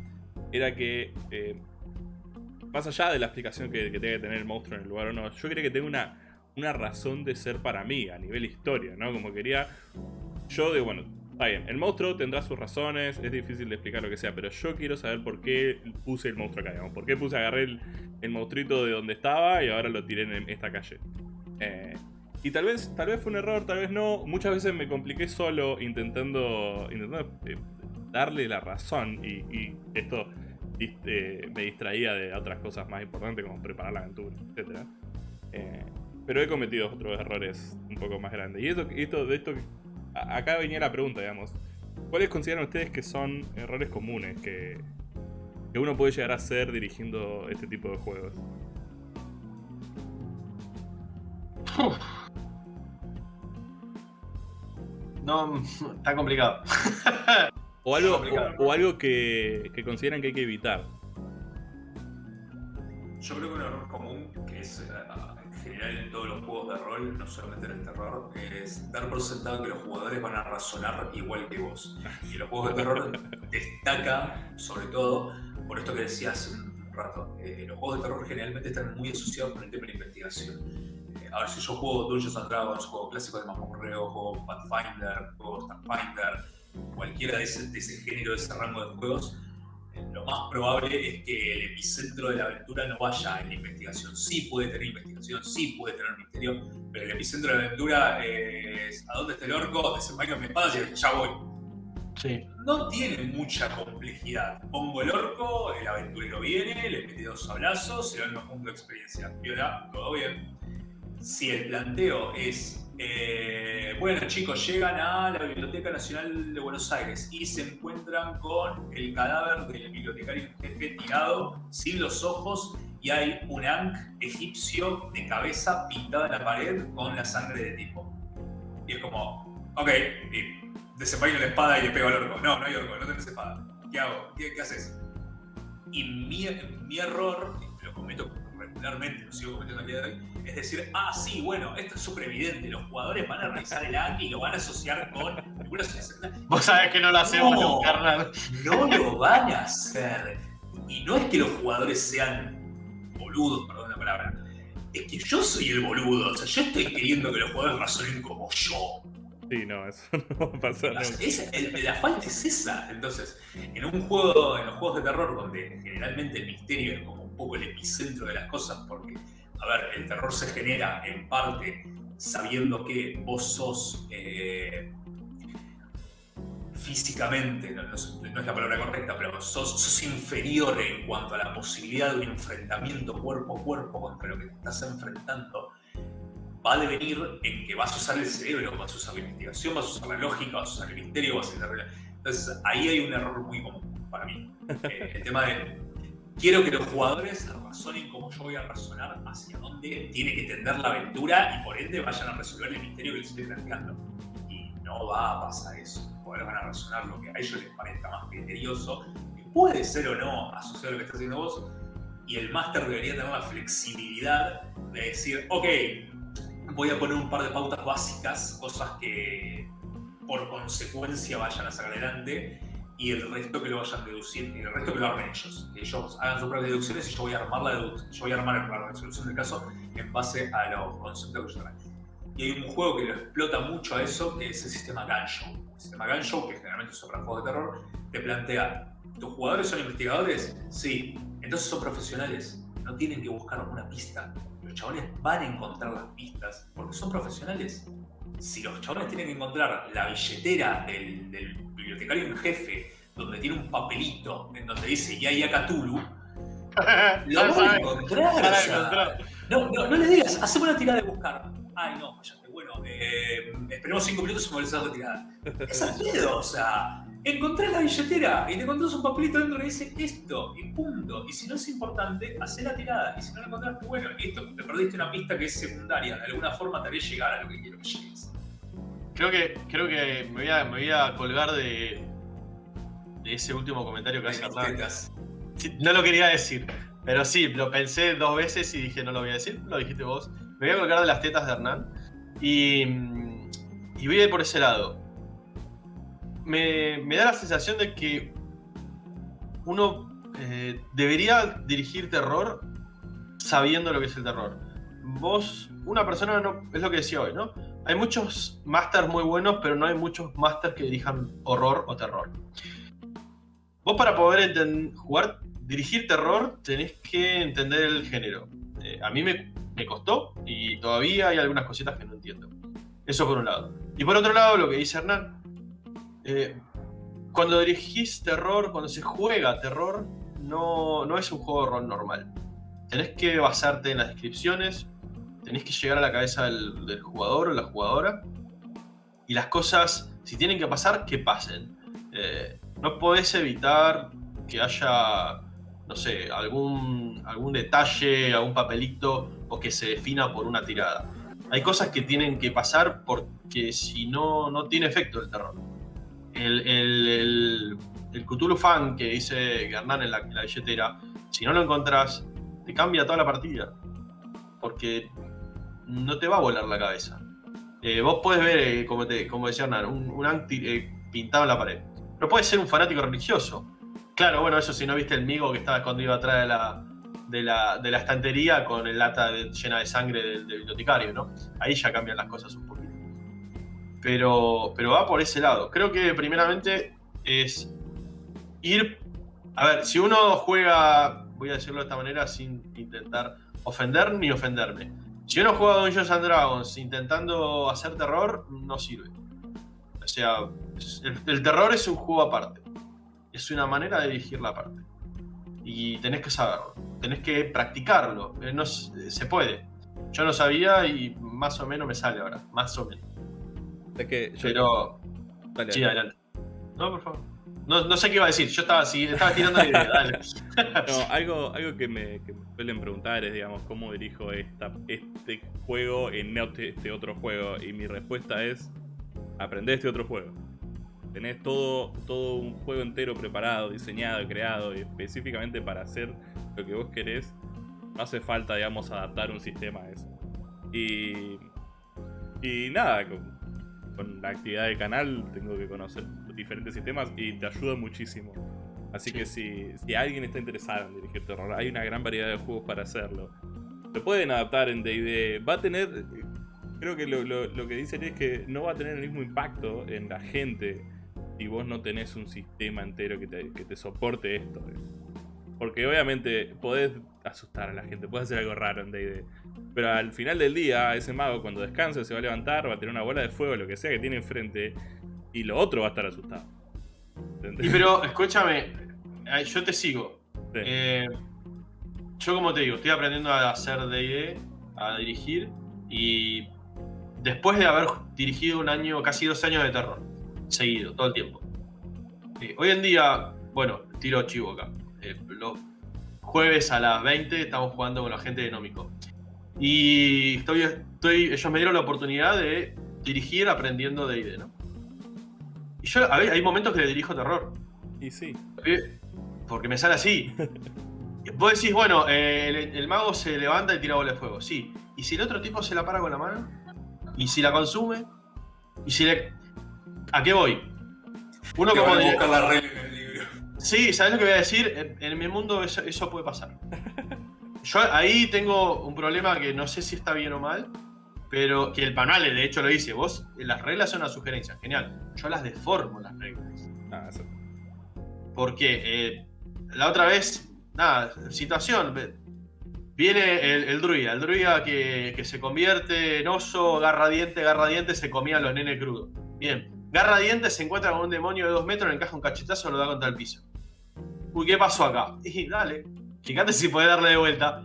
era que más allá de la explicación que, que tenga que tener el monstruo en el lugar o no, yo quería que tenga una, una razón de ser para mí a nivel historia, ¿no? Como quería. Yo, de bueno, Está bien, el monstruo tendrá sus razones, es difícil de explicar lo que sea, pero yo quiero saber por qué puse el monstruo acá, digamos. Por qué puse, agarré el, el monstruito de donde estaba y ahora lo tiré en esta calle. Eh, y tal vez, tal vez fue un error, tal vez no. Muchas veces me compliqué solo intentando, intentando eh, darle la razón y, esto eh, me distraía de otras cosas más importantes como preparar la aventura, etc. pero he cometido otros errores un poco más grandes. Y esto, esto de esto acá venía la pregunta, digamos. ¿Cuáles consideran ustedes que son errores comunes que, que uno puede llegar a hacer dirigiendo este tipo de juegos? No, está complicado. o algo, O, algo que, que consideran que hay que evitar. Yo creo que un error común que es eh, en todos los juegos de rol, no solamente en el terror, es dar por sentado que los jugadores van a razonar igual que vos. Y los juegos de terror destaca, sobre todo, por esto que decía hace un rato, eh, los juegos de terror generalmente están muy asociados con el tema de la investigación. Eh, a ver, si yo juego Dungeons and Dragons, juego clásicos de Mamorreo, juego Pathfinder, juego Starfinder, cualquiera de ese, de ese género, de ese rango de juegos, lo más probable es que el epicentro de la aventura no vaya en la investigación. Sí puede tener investigación, sí puede tener misterio, pero el epicentro de la aventura es ¿a dónde está el orco? Desenvaino mi espada y ya voy. Sí. No tiene mucha complejidad. Pongo el orco, el aventurero viene, le mete dos abrazos, se va a punto de experiencia. Y ahora, todo bien. Si el planteo es eh, bueno, chicos, llegan a la Biblioteca Nacional de Buenos Aires y se encuentran con el cadáver del bibliotecario jefe tirado, sin los ojos, y hay un ankh egipcio de cabeza pintada en la pared con la sangre de tipo. Y es como, ok, y la espada y le pego al orco. No, no hay orco, no tenés espada. ¿Qué hago? ¿Qué, haces? Y mi, mi error, lo cometo regularmente, lo sigo cometiendo el día de hoy, es decir, ah, sí, bueno, esto es súper evidente, los jugadores van a revisar el ANG y lo van a asociar con Vos sabés que no lo hacemos, no, carnal. No lo van a hacer. Y no es que los jugadores sean boludos, perdón la palabra. Es que yo soy el boludo. O sea, yo estoy queriendo que los jugadores razonen como yo. Sí, no, eso no va a pasar. la falta es esa. Entonces, en un juego, en los juegos de terror, donde generalmente el misterio es como un poco el epicentro de las cosas, porque a ver, el terror se genera en parte sabiendo que vos sos eh, físicamente, no, es la palabra correcta, pero sos, inferior en cuanto a la posibilidad de un enfrentamiento cuerpo a cuerpo contra lo que te estás enfrentando, va a devenir en que vas a usar el cerebro, vas a usar la investigación, vas a usar la lógica, vas a usar el misterio, vas a usar la... Entonces ahí hay un error muy común para mí. Eh, el tema de quiero que los jugadores razonen como yo voy a razonar hacia dónde tiene que tender la aventura y por ende vayan a resolver el misterio que les estoy planteando. Y no va a pasar eso. Los jugadores van a razonar lo que a ellos les parezca más criterioso, que puede ser o no asociado a lo que está haciendo vos. Y el máster debería tener la flexibilidad de decir, ok, voy a poner un par de pautas básicas, cosas que por consecuencia vayan a sacar adelante y el resto que lo vayan a deducir, y el resto que lo armen ellos. Que ellos hagan sus propias deducciones y yo voy a armar la, yo voy a armar la resolución del caso en base a los conceptos que yo traigo. Y hay un juego que lo explota mucho a eso, que es el sistema Ganshow. El sistema Ganshow, que generalmente es para juegos de terror, te plantea, ¿tus jugadores son investigadores? Sí. Entonces son profesionales. No tienen que buscar una pista. Los chabones van a encontrar las pistas porque son profesionales. Si los chabones tienen que encontrar la billetera del, del bibliotecario en jefe, donde tiene un papelito en donde dice Yaya Cthulhu, lo van a encontrar. no, no, no le digas, hacemos una tirada de buscar. Ay, no, fallaste. Bueno, eh, esperemos cinco minutos y me a hacer tirada. Es al miedo, o sea, encontrás la billetera y te encontrás un papelito dentro que dice esto y punto. Y si no es importante, hacé la tirada. Y si no la encontraste, bueno, listo, te perdiste una pista que es secundaria. De alguna forma te haré llegar a lo que quiero que llegues. Creo que, creo que me, voy a, me voy a colgar de, de ese último comentario que hace Hernán. no lo quería decir, pero sí, lo pensé dos veces y dije no lo voy a decir, lo dijiste vos. Me voy a colgar de las tetas de Hernán y, y voy a ir por ese lado. Me, me da la sensación de que uno eh, debería dirigir terror sabiendo lo que es el terror. Vos, una persona, no, es lo que decía hoy, ¿no? hay muchos masters muy buenos, pero no hay muchos masters que dirijan horror o terror. Vos para poder jugar, dirigir terror, tenés que entender el género. Eh, a mí me, costó y todavía hay algunas cositas que no entiendo. Eso por un lado. Y por otro lado, lo que dice Hernán, eh, cuando dirigís terror, cuando se juega terror, no, no es un juego de rol normal. Tenés que basarte en las descripciones, tenés que llegar a la cabeza del, jugador o la jugadora y las cosas, si tienen que pasar, que pasen. Eh, no podés evitar que haya, no sé, algún, algún detalle, algún papelito o que se defina por una tirada. Hay cosas que tienen que pasar porque si no, no tiene efecto el terror. El, el, el, Cthulhu fan que dice Hernán en la, billetera, si no lo encontrás, te cambia toda la partida. Porque no te va a volar la cabeza. Eh, vos podés ver, eh, como, te, como decía Hernán, un, un anti eh, pintado en la pared. Pero puede ser un fanático religioso. Claro, bueno, eso si no viste el migo que estaba escondido atrás de la, de la, de la estantería con el lata llena de sangre del, bibliotecario, ¿no? Ahí ya cambian las cosas un poquito. Pero, pero va por ese lado. Creo que primeramente es ir... A ver, si uno juega, voy a decirlo de esta manera sin intentar ofender ni ofenderme si uno juega Dungeons and Dragons intentando hacer terror, no sirve. O sea, el, terror es un juego aparte. Es una manera de dirigir la parte. Y tenés que saberlo. Tenés que practicarlo. Eh, no, se puede. Yo no sabía y más o menos me sale ahora. Más o menos. Es que Pero. sí, adelante. No, por favor. No, sé qué iba a decir, yo estaba así, estaba tirando la idea, dale. No, algo, algo que, me, suelen preguntar es, digamos, ¿cómo dirijo esta, este juego en este, este otro juego? Y mi respuesta es, aprender este otro juego. Tenés todo, todo un juego entero preparado, diseñado, creado, específicamente para hacer lo que vos querés. No hace falta, digamos, adaptar un sistema a eso. Y, y nada, con la actividad del canal tengo que conocer diferentes sistemas y te ayuda muchísimo. Así que si, si, alguien está interesado en dirigir terror, hay una gran variedad de juegos para hacerlo. Lo pueden adaptar en D&D. Va a tener... Creo que lo, lo, que dicen es que no va a tener el mismo impacto en la gente si vos no tenés un sistema entero que te, que te soporte esto. Porque obviamente podés asustar a la gente, podés hacer algo raro en D&D. Pero al final del día, ese mago cuando descanse se va a levantar, va a tener una bola de fuego, lo que sea que tiene enfrente, y lo otro va a estar asustado. Y pero, escúchame, yo te sigo. Eh, yo como te digo, estoy aprendiendo a hacer D&D, a dirigir, y después de haber dirigido un año, casi dos años de terror, seguido, todo el tiempo. Eh, hoy en día, bueno, tiro chivo acá. Eh, los jueves a las 20 estamos jugando con la gente de Nómico. Y estoy, estoy, ellos me dieron la oportunidad de dirigir aprendiendo de ID, ¿no? Y yo, a ver, hay momentos que le dirijo terror. Y sí. Porque me sale así. Vos decís, bueno, eh, el, mago se levanta y tira bola de fuego, sí. ¿Y si el otro tipo se la para con la mano? ¿Y si la consume? ¿Y si le... ¿A qué voy? Uno como... De... la regla. Sí, ¿sabes lo que voy a decir? En, mi mundo eso puede pasar. Yo ahí tengo un problema que no sé si está bien o mal, pero que el panel de hecho lo dice, vos, las reglas son una sugerencia, genial. Yo las deformo las reglas. Ah, Porque eh, la otra vez, nada, situación, viene el, druida, el druida que, se convierte en oso, garra diente, garra diente, se comía a los nenes crudos. Bien, garra diente se encuentra con un demonio de dos metros, le encaja un cachetazo, lo da contra el piso. Uy, ¿qué pasó acá? Y dale, Fíjate si puede darle de vuelta.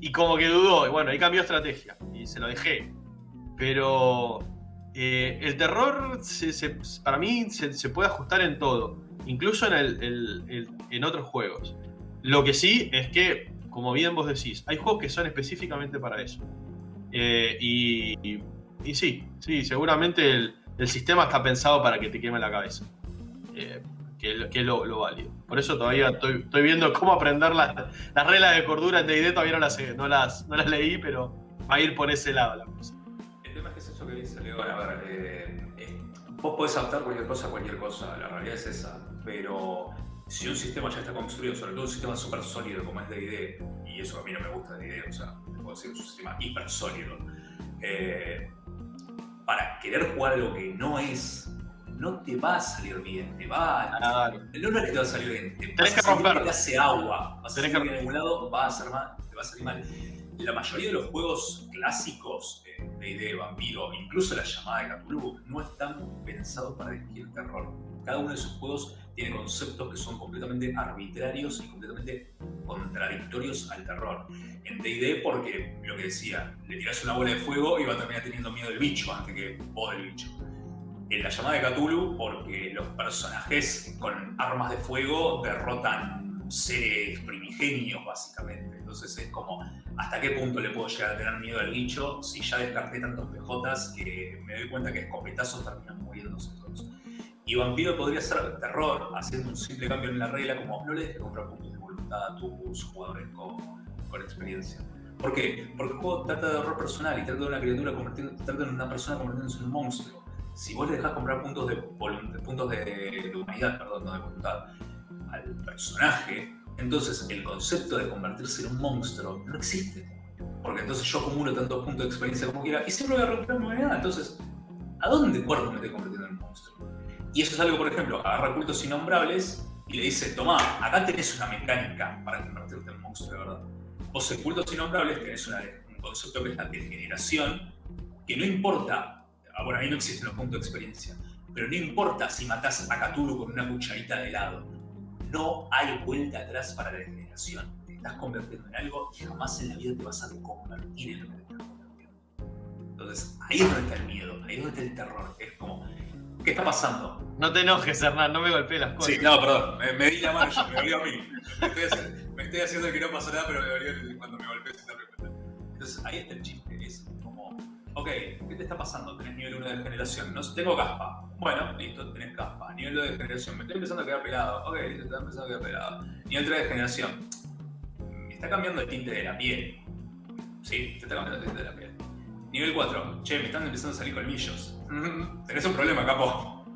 Y como que dudó, y bueno, ahí cambió estrategia y se lo dejé. Pero eh, el terror, para mí, se, puede ajustar en todo, incluso en otros juegos. Lo que sí es que, como bien vos decís, hay juegos que son específicamente para eso. Eh, y, y, sí, sí, seguramente el, sistema está pensado para que te queme la cabeza. Eh, que, es lo, válido. Por eso todavía estoy, viendo cómo aprender las reglas de cordura en D&D, todavía no las, no, las, leí, pero va a ir por ese lado la cosa. El tema es que es eso que dice Leo, a ver, eh, vos podés adaptar cualquier cosa a cualquier cosa, la realidad es esa, pero si un sistema ya está construido, sobre todo un sistema súper sólido como es D&D, y eso a mí no me gusta de D&D, o sea, puedo decir un sistema hiper sólido, eh, para querer jugar algo que no es, no te va a salir bien, te va a... Claro. No es que te va a salir bien, te Tenés va que a salir que hace agua, vas a salir que- en algún lado, va a ser mal, te va a salir mal. La mayoría de los juegos clásicos eh, de D&D, Vampiro, incluso la llamada de Cthulhu, no están pensados para dirigir terror. Cada uno de esos juegos tiene conceptos que son completamente arbitrarios y completamente contradictorios al terror. En D&D porque, lo que decía, le tiras una bola de fuego y va a terminar teniendo miedo del bicho antes que vos del bicho. En la llamada de Cthulhu porque los personajes con armas de fuego derrotan seres primigenios básicamente. Entonces es como, ¿hasta qué punto le puedo llegar a tener miedo al bicho si ya descarté tantos PJs que me doy cuenta que escopetazos terminan muriéndose todos? Y Vampiro podría ser terror, haciendo un simple cambio en la regla, como no le dejes comprar puntos de voluntad a tus jugadores con, con experiencia. ¿Por qué? Porque el juego trata de horror personal y trata de una criatura convirtiendo, trata de una persona convirtiéndose en un monstruo. Si vos le dejás comprar puntos de, puntos de, de humanidad, perdón, no de voluntad, al personaje, entonces el concepto de convertirse en un monstruo no existe. Porque entonces yo acumulo tantos puntos de experiencia como quiera y siempre voy a recuperar mi humanidad. Entonces, ¿a dónde cuerno me estoy convirtiendo en un monstruo? Y eso es algo, por ejemplo, agarra cultos innombrables y le dice, tomá, acá tenés una mecánica para convertirte en monstruo, de verdad. Vos en cultos innombrables tenés una- un concepto que es la degeneración, que no importa, ah, bueno, ahí no existen los puntos de experiencia, pero no importa si matás a Cthulhu con una cucharita de helado, no hay vuelta atrás para la degeneración. Te estás convirtiendo en algo y jamás en la vida te vas a convertir en lo que te estás convirtiendo. Entonces, ahí es donde está el miedo, ahí es donde está el terror. Es como, ¿qué está pasando? No te enojes, Hernán, no me golpees las cosas. Sí, no, perdón, me, me di la mano yo, me dolió a mí. Me estoy, haciendo, me estoy haciendo que no pasa nada, pero me dolió cuando me golpeé sin darme cuenta. Entonces, ahí está el chiste, ok, ¿qué te está pasando? Tenés nivel 1 de generación, no tengo caspa. Bueno, listo, tenés caspa. Nivel 2 de generación, me estoy empezando a quedar pelado. Ok, listo, estoy empezando a quedar pelado. Nivel 3 de generación, me está cambiando el tinte de la piel. Sí, te está cambiando el tinte de la piel. Nivel 4, che, me están empezando a salir colmillos. Tenés un problema, capo.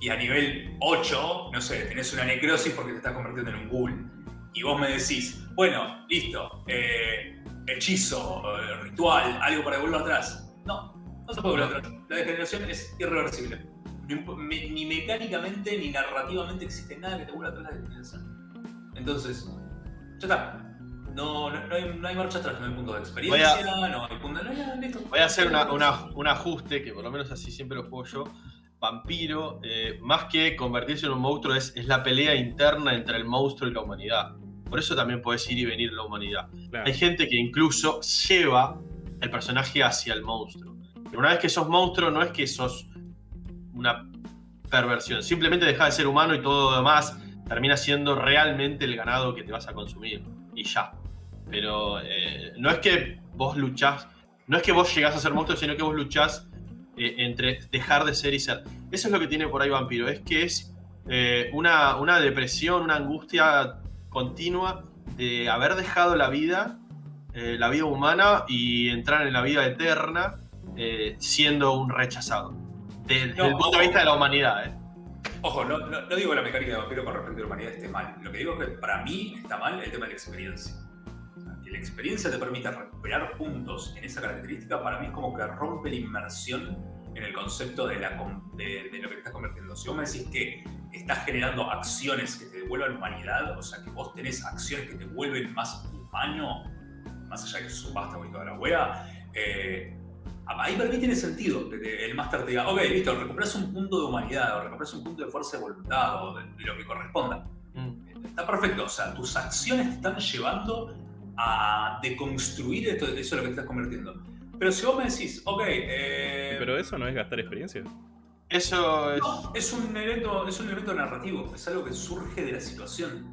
Y a nivel 8, no sé, tenés una necrosis porque te estás convirtiendo en un ghoul. Y vos me decís, bueno, listo, eh, hechizo, eh, ritual, algo para volver atrás. No, no se puede volver atrás. La degeneración es irreversible. No ni mecánicamente ni narrativamente existe nada que te vuelva atrás la degeneración. Entonces, ya está. No, no, no hay, no hay marcha atrás, no hay punto de experiencia, no hay punto no hay nada, listo. Voy a hacer una- una- un ajuste, que por lo menos así siempre lo juego yo. Vampiro, eh, más que convertirse en un monstruo, es, es la pelea interna entre el monstruo y la humanidad. Por eso también puedes ir y venir la humanidad. Claro. Hay gente que incluso lleva el personaje hacia el monstruo. Pero una vez que sos monstruo, no es que sos una perversión. Simplemente dejas de ser humano y todo lo demás termina siendo realmente el ganado que te vas a consumir. Y ya. Pero eh, no es que vos luchás, no es que vos llegás a ser monstruo, sino que vos luchás eh, entre dejar de ser y ser. Eso es lo que tiene por ahí Vampiro. Es que es eh, una, una depresión, una angustia continua de haber dejado la vida, la vida humana y entrar en la vida eterna eh, siendo un rechazado. De- Desde No, el punto de vista de la humanidad, ¿eh? Ojo, no, no, no digo que la mecánica de vampiro con respecto a la humanidad esté mal. Lo que digo es que para mí está mal el tema de la experiencia. O sea, que la experiencia te permita recuperar puntos en esa característica, para mí es como que rompe la inmersión en el concepto de, la, de, de lo que te estás convirtiendo. Si vos me decís que estás generando acciones que te devuelvan humanidad, o sea, que vos tenés acciones que te vuelven más humano, más allá de que sos basta y toda la wea, eh, Ahí para mí tiene sentido que el máster te diga, ok, listo, recuperas un punto de humanidad, o recuperas un punto de fuerza de voluntad, o de, de lo que corresponda. Mm. Está perfecto, o sea, tus acciones te están llevando a deconstruir esto, eso en lo que te estás convirtiendo. Pero si vos me decís, ok, eh, Pero eso no es gastar experiencia. Eso es. no, es un evento, es un evento narrativo, es algo que surge de la situación.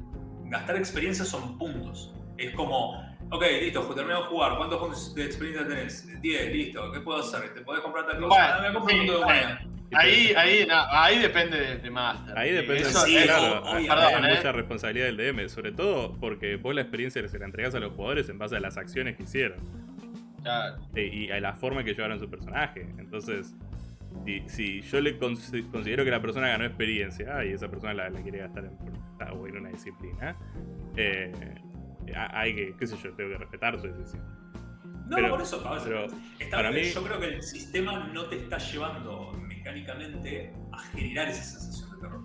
Gastar experiencia son puntos. Es como, ok, listo, terminamos de jugar, ¿cuántos puntos de experiencia tenés? 10, listo, ¿qué puedo hacer? ¿Te podés comprar tal cosa? Bueno, Ah, me compro sí, un punto de bueno. Ahí, ahí, no, ahí depende de, de Master. Ahí depende, Eso- sí, claro, hay, ¿eh? mucha responsabilidad del DM, sobre todo porque vos la experiencia se la entregás a los jugadores en base a las acciones que hicieron Claro. eh, y a la forma que llevaron su personaje. Entonces, si, si yo le cons- considero que la persona ganó experiencia y esa persona la, la quiere gastar en, voluntad o en una disciplina, eh, hay que, qué sé yo, tengo que respetar su decisión. No, Pero- por eso, pero está- para mí- yo creo que el sistema no te está llevando mecánicamente a generar esa sensación de terror.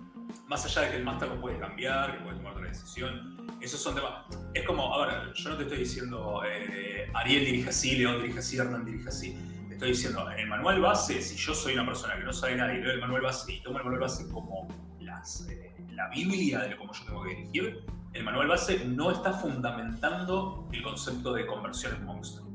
Más allá de que el máster lo puede cambiar, que puede tomar otra decisión, esos son temas. Es como, a ver, yo no te estoy diciendo eh, Ariel dirige así, León dirige así, Hernán dirige así. Te estoy diciendo, en el manual base, si yo soy una persona que no sabe nada y leo el manual base y tomo el manual base como las, eh, la Biblia de cómo yo tengo que dirigir, el manual base no está fundamentando el concepto de conversión en monstruo.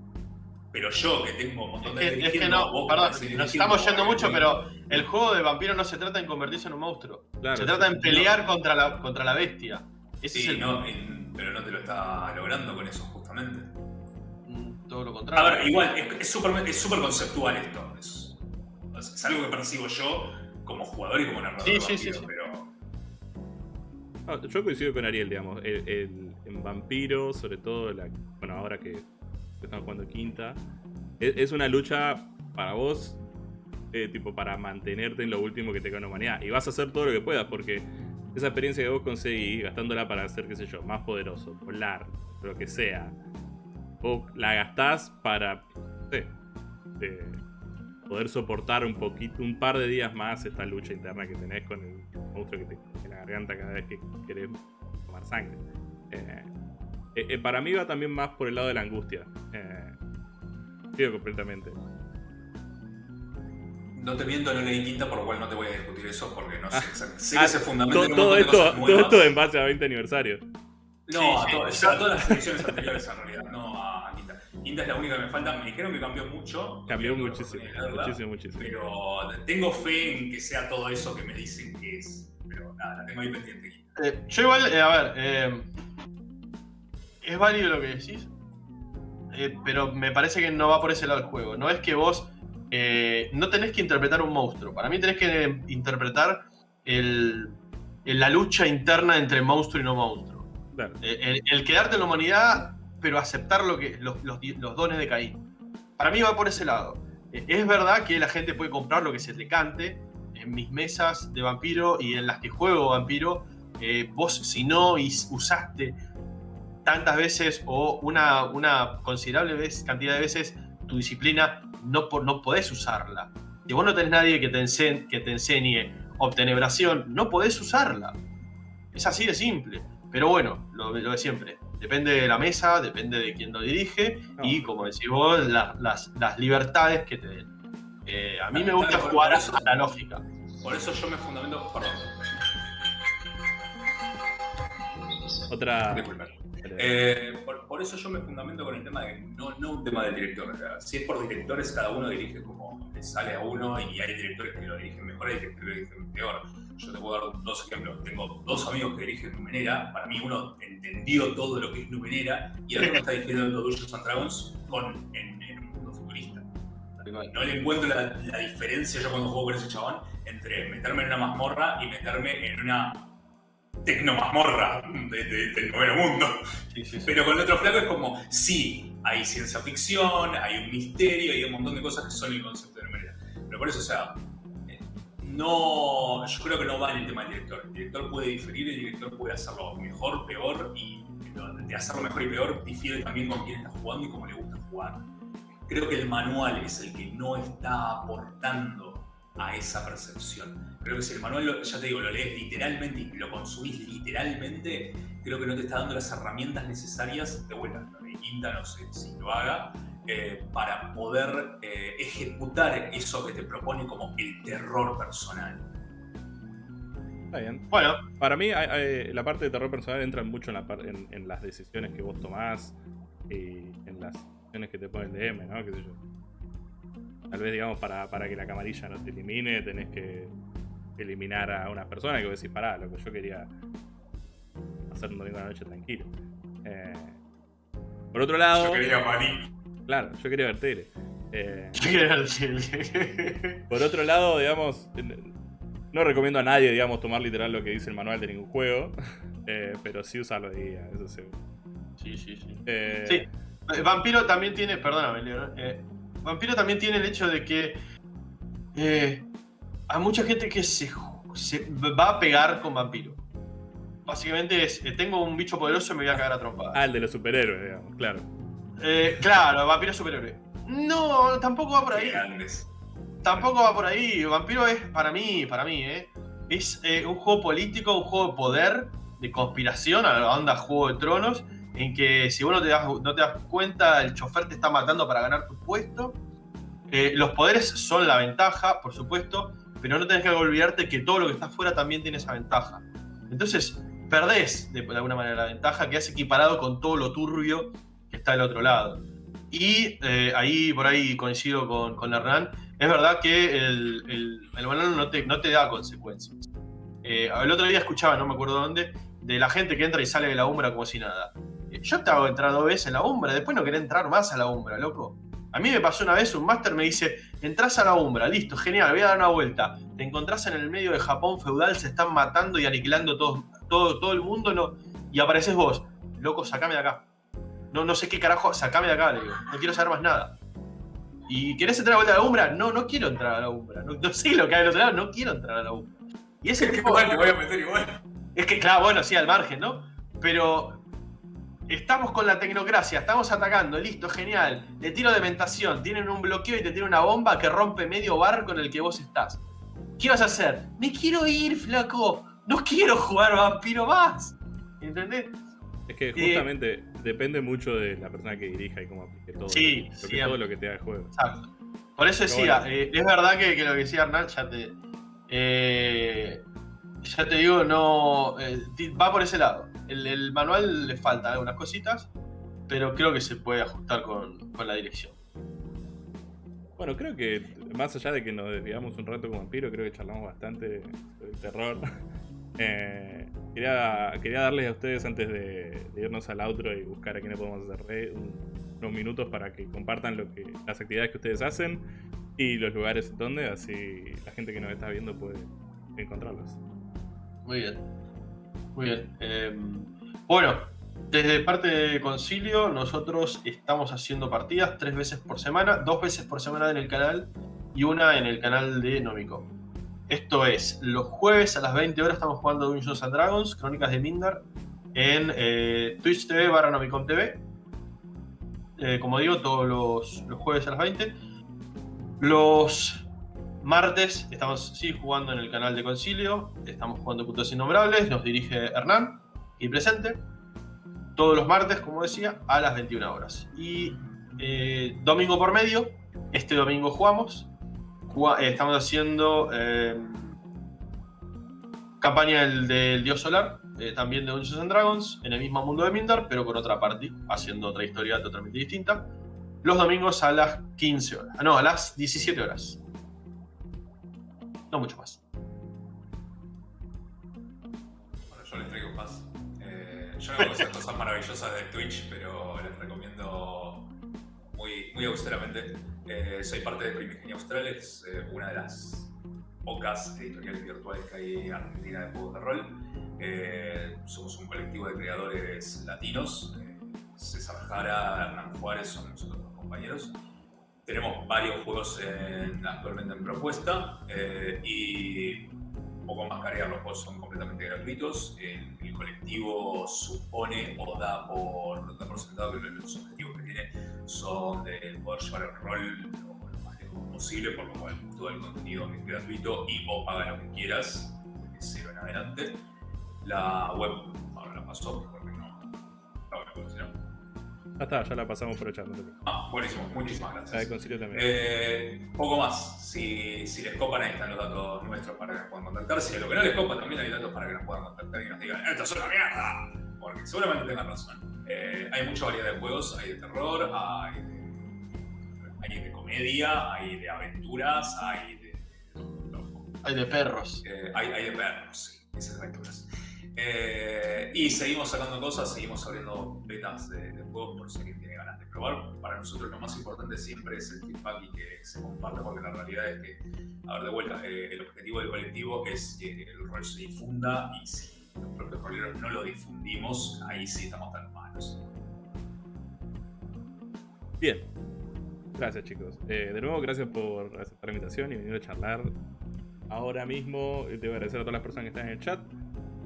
Pero yo, que tengo un montón de Es que, es que dirigiendo, no, vos perdón, que tenés nos dirigiendo, estamos yendo mucho, pero el juego de vampiro no se trata en convertirse en un monstruo. Claro, se trata en pelear contra, la, contra la bestia. Ese Sí, es el, no, en- pero no te lo está logrando con eso, justamente. mm, todo lo A contrario. ver, igual, es- súper es súper conceptual esto. Es, es algo que percibo yo como jugador y como narrador. Sí, sí, sí. Pero Ah, yo coincido con Ariel, digamos. El, en Vampiro, sobre todo, bueno, ahora que estamos jugando quinta, es, es una lucha para vos, eh, tipo, para mantenerte en lo último que te queda en humanidad. Y vas a hacer todo lo que puedas, porque esa experiencia que vos conseguís, gastándola para ser, qué sé yo, más poderoso, volar, lo que sea, vos la gastás para, no sé, eh, poder soportar un poquito, un par de días más esta lucha interna que tenés con el monstruo que te en la garganta cada vez que querés tomar sangre. Eh, eh, eh, para mí va también más por el lado de la angustia. Eh, Digo completamente. no te miento, no leí quinta, por lo cual no te voy a discutir eso porque no sé. exact- sé Ah, que se fundamenta un todo, esto, cosas todo esto en base a 20 aniversario. No, Sí, a, sí, to- sí. a todas las ediciones anteriores en realidad, no Quinta. Es la única que me falta. Me dijeron que cambió mucho. Cambió muchísimo, leerla, muchísimo, muchísimo. Pero tengo fe en que sea todo eso que me dicen que es. Pero nada, la tengo ahí pendiente. Eh, yo igual, eh, a ver, eh, es válido lo que decís, eh, pero me parece que no va por ese lado el juego. No es que vos eh, no tenés que interpretar un monstruo. Para mí tenés que interpretar el, el- la lucha interna entre monstruo y no monstruo. Claro. Eh, El, el quedarte en la humanidad, pero aceptar lo que, los, los los dones de Caín. Para mí va por ese lado. Eh, Es verdad que la gente puede comprar lo que se le cante. En mis mesas de vampiro y en las que juego vampiro, eh, vos si no usaste tantas veces o una, una considerable vez- cantidad de veces tu disciplina, no, no podés usarla. Si vos no tenés nadie que te, ense- que te enseñe obtenebración, no podés usarla. Es así de simple. Pero bueno, lo, lo de siempre. Depende de la mesa, depende de quién lo dirige No. y, como decís vos, la- las, las libertades que te den. Eh, a mí me gusta jugar por eso- a la lógica. Por eso yo me fundamento. Perdón, Otra. Eh, por, por eso yo me fundamento con el tema de no, no un tema del director. si es por directores, cada uno dirige como le sale a uno y hay directores que lo dirigen mejor y directores que lo dirigen peor. Yo te puedo dar dos ejemplos. Tengo dos amigos que dirigen Numenera. Para mí uno entendió todo lo que es Numenera y el otro está dirigiendo Dungeons and Dragons con, en, en un mundo futurista. No le encuentro la, la diferencia yo cuando juego con ese chabón entre meterme en una mazmorra y meterme en una tecnomazmorra de- de- del noveno mundo. Sí, sí, sí. Pero con el otro flaco es como, sí, hay ciencia ficción, hay un misterio, hay un montón de cosas que son el concepto de numerera. Pero por eso, o sea, no, yo creo que no va en el tema del director. El director puede diferir, el director puede hacerlo mejor, peor, y de hacerlo mejor y peor difiere también con quién está jugando y cómo le gusta jugar. Creo que el manual es el que no está aportando a esa percepción. Creo que si el manual, ya te digo, lo lees literalmente y lo consumís literalmente, creo que no te está dando las herramientas necesarias, de vuelta, lo de Quinta no sé si lo haga, eh, para poder eh, ejecutar eso que te propone como el terror personal. Está bien. Bueno, Para mí, hay- hay- la parte de terror personal entra mucho en, la par- en, en las decisiones que vos tomás y en las decisiones que te pone el DM, ¿no? ¿Qué sé yo? Tal vez, digamos, para, para que la camarilla no te elimine, tenés que eliminar a una persona que vos decís, pará, lo que yo quería hacer un domingo a la noche tranquilo. Eh, por otro lado, Yo quería Maní. Claro, yo quería ver. Eh, yo quiero decir- por otro lado, digamos, no recomiendo a nadie, digamos, tomar literal lo que dice el manual de ningún juego, eh, pero sí usarlo de guía, eso seguro. Sí, sí, sí. Eh, Sí. Eh, Vampiro también tiene, perdóname, Leo, Vampiro también tiene el hecho de que eh, hay mucha gente que se, se va a pegar con Vampiro. Básicamente es, eh, tengo un bicho poderoso y me voy a cagar a trompadas. Ah, el de los superhéroes, digamos, claro. Eh, claro, vampiro superhéroe. No, tampoco va por ahí. Grandes. Tampoco va por ahí. Vampiro es, para mí, para mí, ¿eh? Es eh, un juego político, un juego de poder, de conspiración, a la onda Juego de Tronos, en que si vos no te das, no te das cuenta, el chofer te está matando para ganar tu puesto. Eh, los poderes son la ventaja, por supuesto, pero no tenés que olvidarte que todo lo que está afuera también tiene esa ventaja. Entonces, perdés de, de alguna manera la ventaja, que has equiparado con todo lo turbio está del otro lado. Y eh, ahí, por ahí coincido con, con Hernán, es verdad que el, el, el banano no te, no te da consecuencias. Eh, el otro día escuchaba, no me acuerdo dónde, de la gente que entra y sale de la umbra como si nada. Eh, Yo te hago entrar dos veces en la umbra, después no querés entrar más a la umbra, loco. A mí me pasó una vez, un máster me dice, entras a la umbra, listo, genial, voy a dar una vuelta. Te encontrás en el medio de Japón feudal, se están matando y aniquilando todo, todo, todo el mundo, no, y apareces vos. Loco, sacame de acá. No, no sé qué carajo, sacame de acá, le digo. No quiero saber más nada. ¿Y querés entrar a la vuelta a la umbra? No, no quiero entrar a la umbra. No, no sé lo que hay del otro lado, no quiero entrar a la umbra. Y ese tipo... Igual te voy a meter igual. Es que, claro, bueno, sí, al margen, ¿no? Pero estamos con la tecnocracia, estamos atacando, listo, genial. Le tiro de mentación, tienen un bloqueo y te tiran una bomba que rompe medio bar con el que vos estás. ¿Qué vas a hacer? Me quiero ir, flaco. No quiero jugar vampiro más. ¿Entendés? Es que justamente depende mucho de la persona que dirija y cómo aplique todo. Sí, lo que, todo lo que te da el juego. Exacto. Por eso decía, bueno. eh, es verdad que, que lo que decía Hernán, ya te. eh, ya te digo, no. eh, va por ese lado. El, el manual le falta algunas cositas, pero creo que se puede ajustar con, con la dirección. Bueno, creo que más allá de que nos desviamos un rato con Vampiro, creo que charlamos bastante sobre el terror. Eh, quería, darles a ustedes antes de, irnos al outro y buscar a quién podemos hacer re- un- unos minutos para que compartan lo que, las actividades que ustedes hacen y los lugares donde, así la gente que nos está viendo puede encontrarlos. Muy bien. Muy bien. Eh, bueno, desde parte de Concilio, nosotros estamos haciendo partidas tres veces por semana, dos veces por semana en el canal y una en el canal de Nomico. Esto es, los jueves a las 20 horas estamos jugando Dungeons and Dragons, Crónicas de Mindar, en eh, Twitch TV barra Nomicom TV. Eh, como digo, todos los, los jueves a las 20. Los martes estamos sí jugando en el canal de Concilio, estamos jugando Putos Innombrables, nos dirige Hernán y presente. Todos los martes, como decía, a las 21 horas. Y eh, domingo por medio, este domingo jugamos. Eh, estamos haciendo eh, campaña del, del Dios Solar, eh, también de Dungeons and Dragons, en el mismo mundo de Mindar, pero con otra party, haciendo otra historia totalmente distinta. Los domingos a las 15 horas. Ah, no, a las 17 horas. No mucho más. Bueno, yo les traigo paz. Eh, yo no conozco cosas maravillosas de Twitch, pero les recomiendo muy, muy austeramente. Eh, soy parte de Primigenio Austral, es eh, una de las pocas editoriales virtuales que hay en Argentina de juegos de rol. Eh, somos un colectivo de creadores latinos. Eh, César Jara, Hernán Juárez son nosotros los compañeros. Tenemos varios juegos en- actualmente en propuesta y poco más cargar, los juegos son completamente gratuitos. El, el colectivo supone o da por, da por sentado que los objetivos que tiene son de poder llevar el rol lo, lo más lejos posible, por lo cual todo el contenido es gratuito y vos pagas lo que quieras, de cero en adelante. La web, ahora la pasó porque no, no si no. Ya está, ya la pasamos por el chat. no. Ah, buenísimo, muchísimas gracias. concilio también. Eh, poco más. Si, si les copan, ahí están los datos nuestros para que nos puedan contactar. Si a lo que no les copa, también hay datos para que nos puedan contactar y nos digan, ¡esto es una mierda! Porque seguramente tengan razón. Eh, hay mucha variedad de juegos, hay de terror, hay de, hay de comedia, hay de aventuras, hay de. Hay de perros. Eh, hay, hay de perros, sí, esas aventuras. Eh, y seguimos sacando cosas, seguimos abriendo betas de, juegos por si alguien tiene ganas de probar. Para nosotros lo más importante siempre es el feedback y que se comparta, porque la realidad es que, a ver, de vuelta, eh, el objetivo del colectivo es que el rol se difunda y si los propios roleros no lo difundimos, ahí sí estamos tan malos. Bien. Gracias, chicos. Eh, de nuevo, gracias por aceptar la invitación y venir a charlar. Ahora mismo, te voy a agradecer a todas las personas que están en el chat.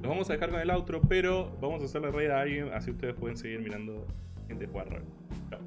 Los vamos a dejar con el outro, pero vamos a hacerle raid a alguien, así ustedes pueden seguir mirando gente jugar. Chao.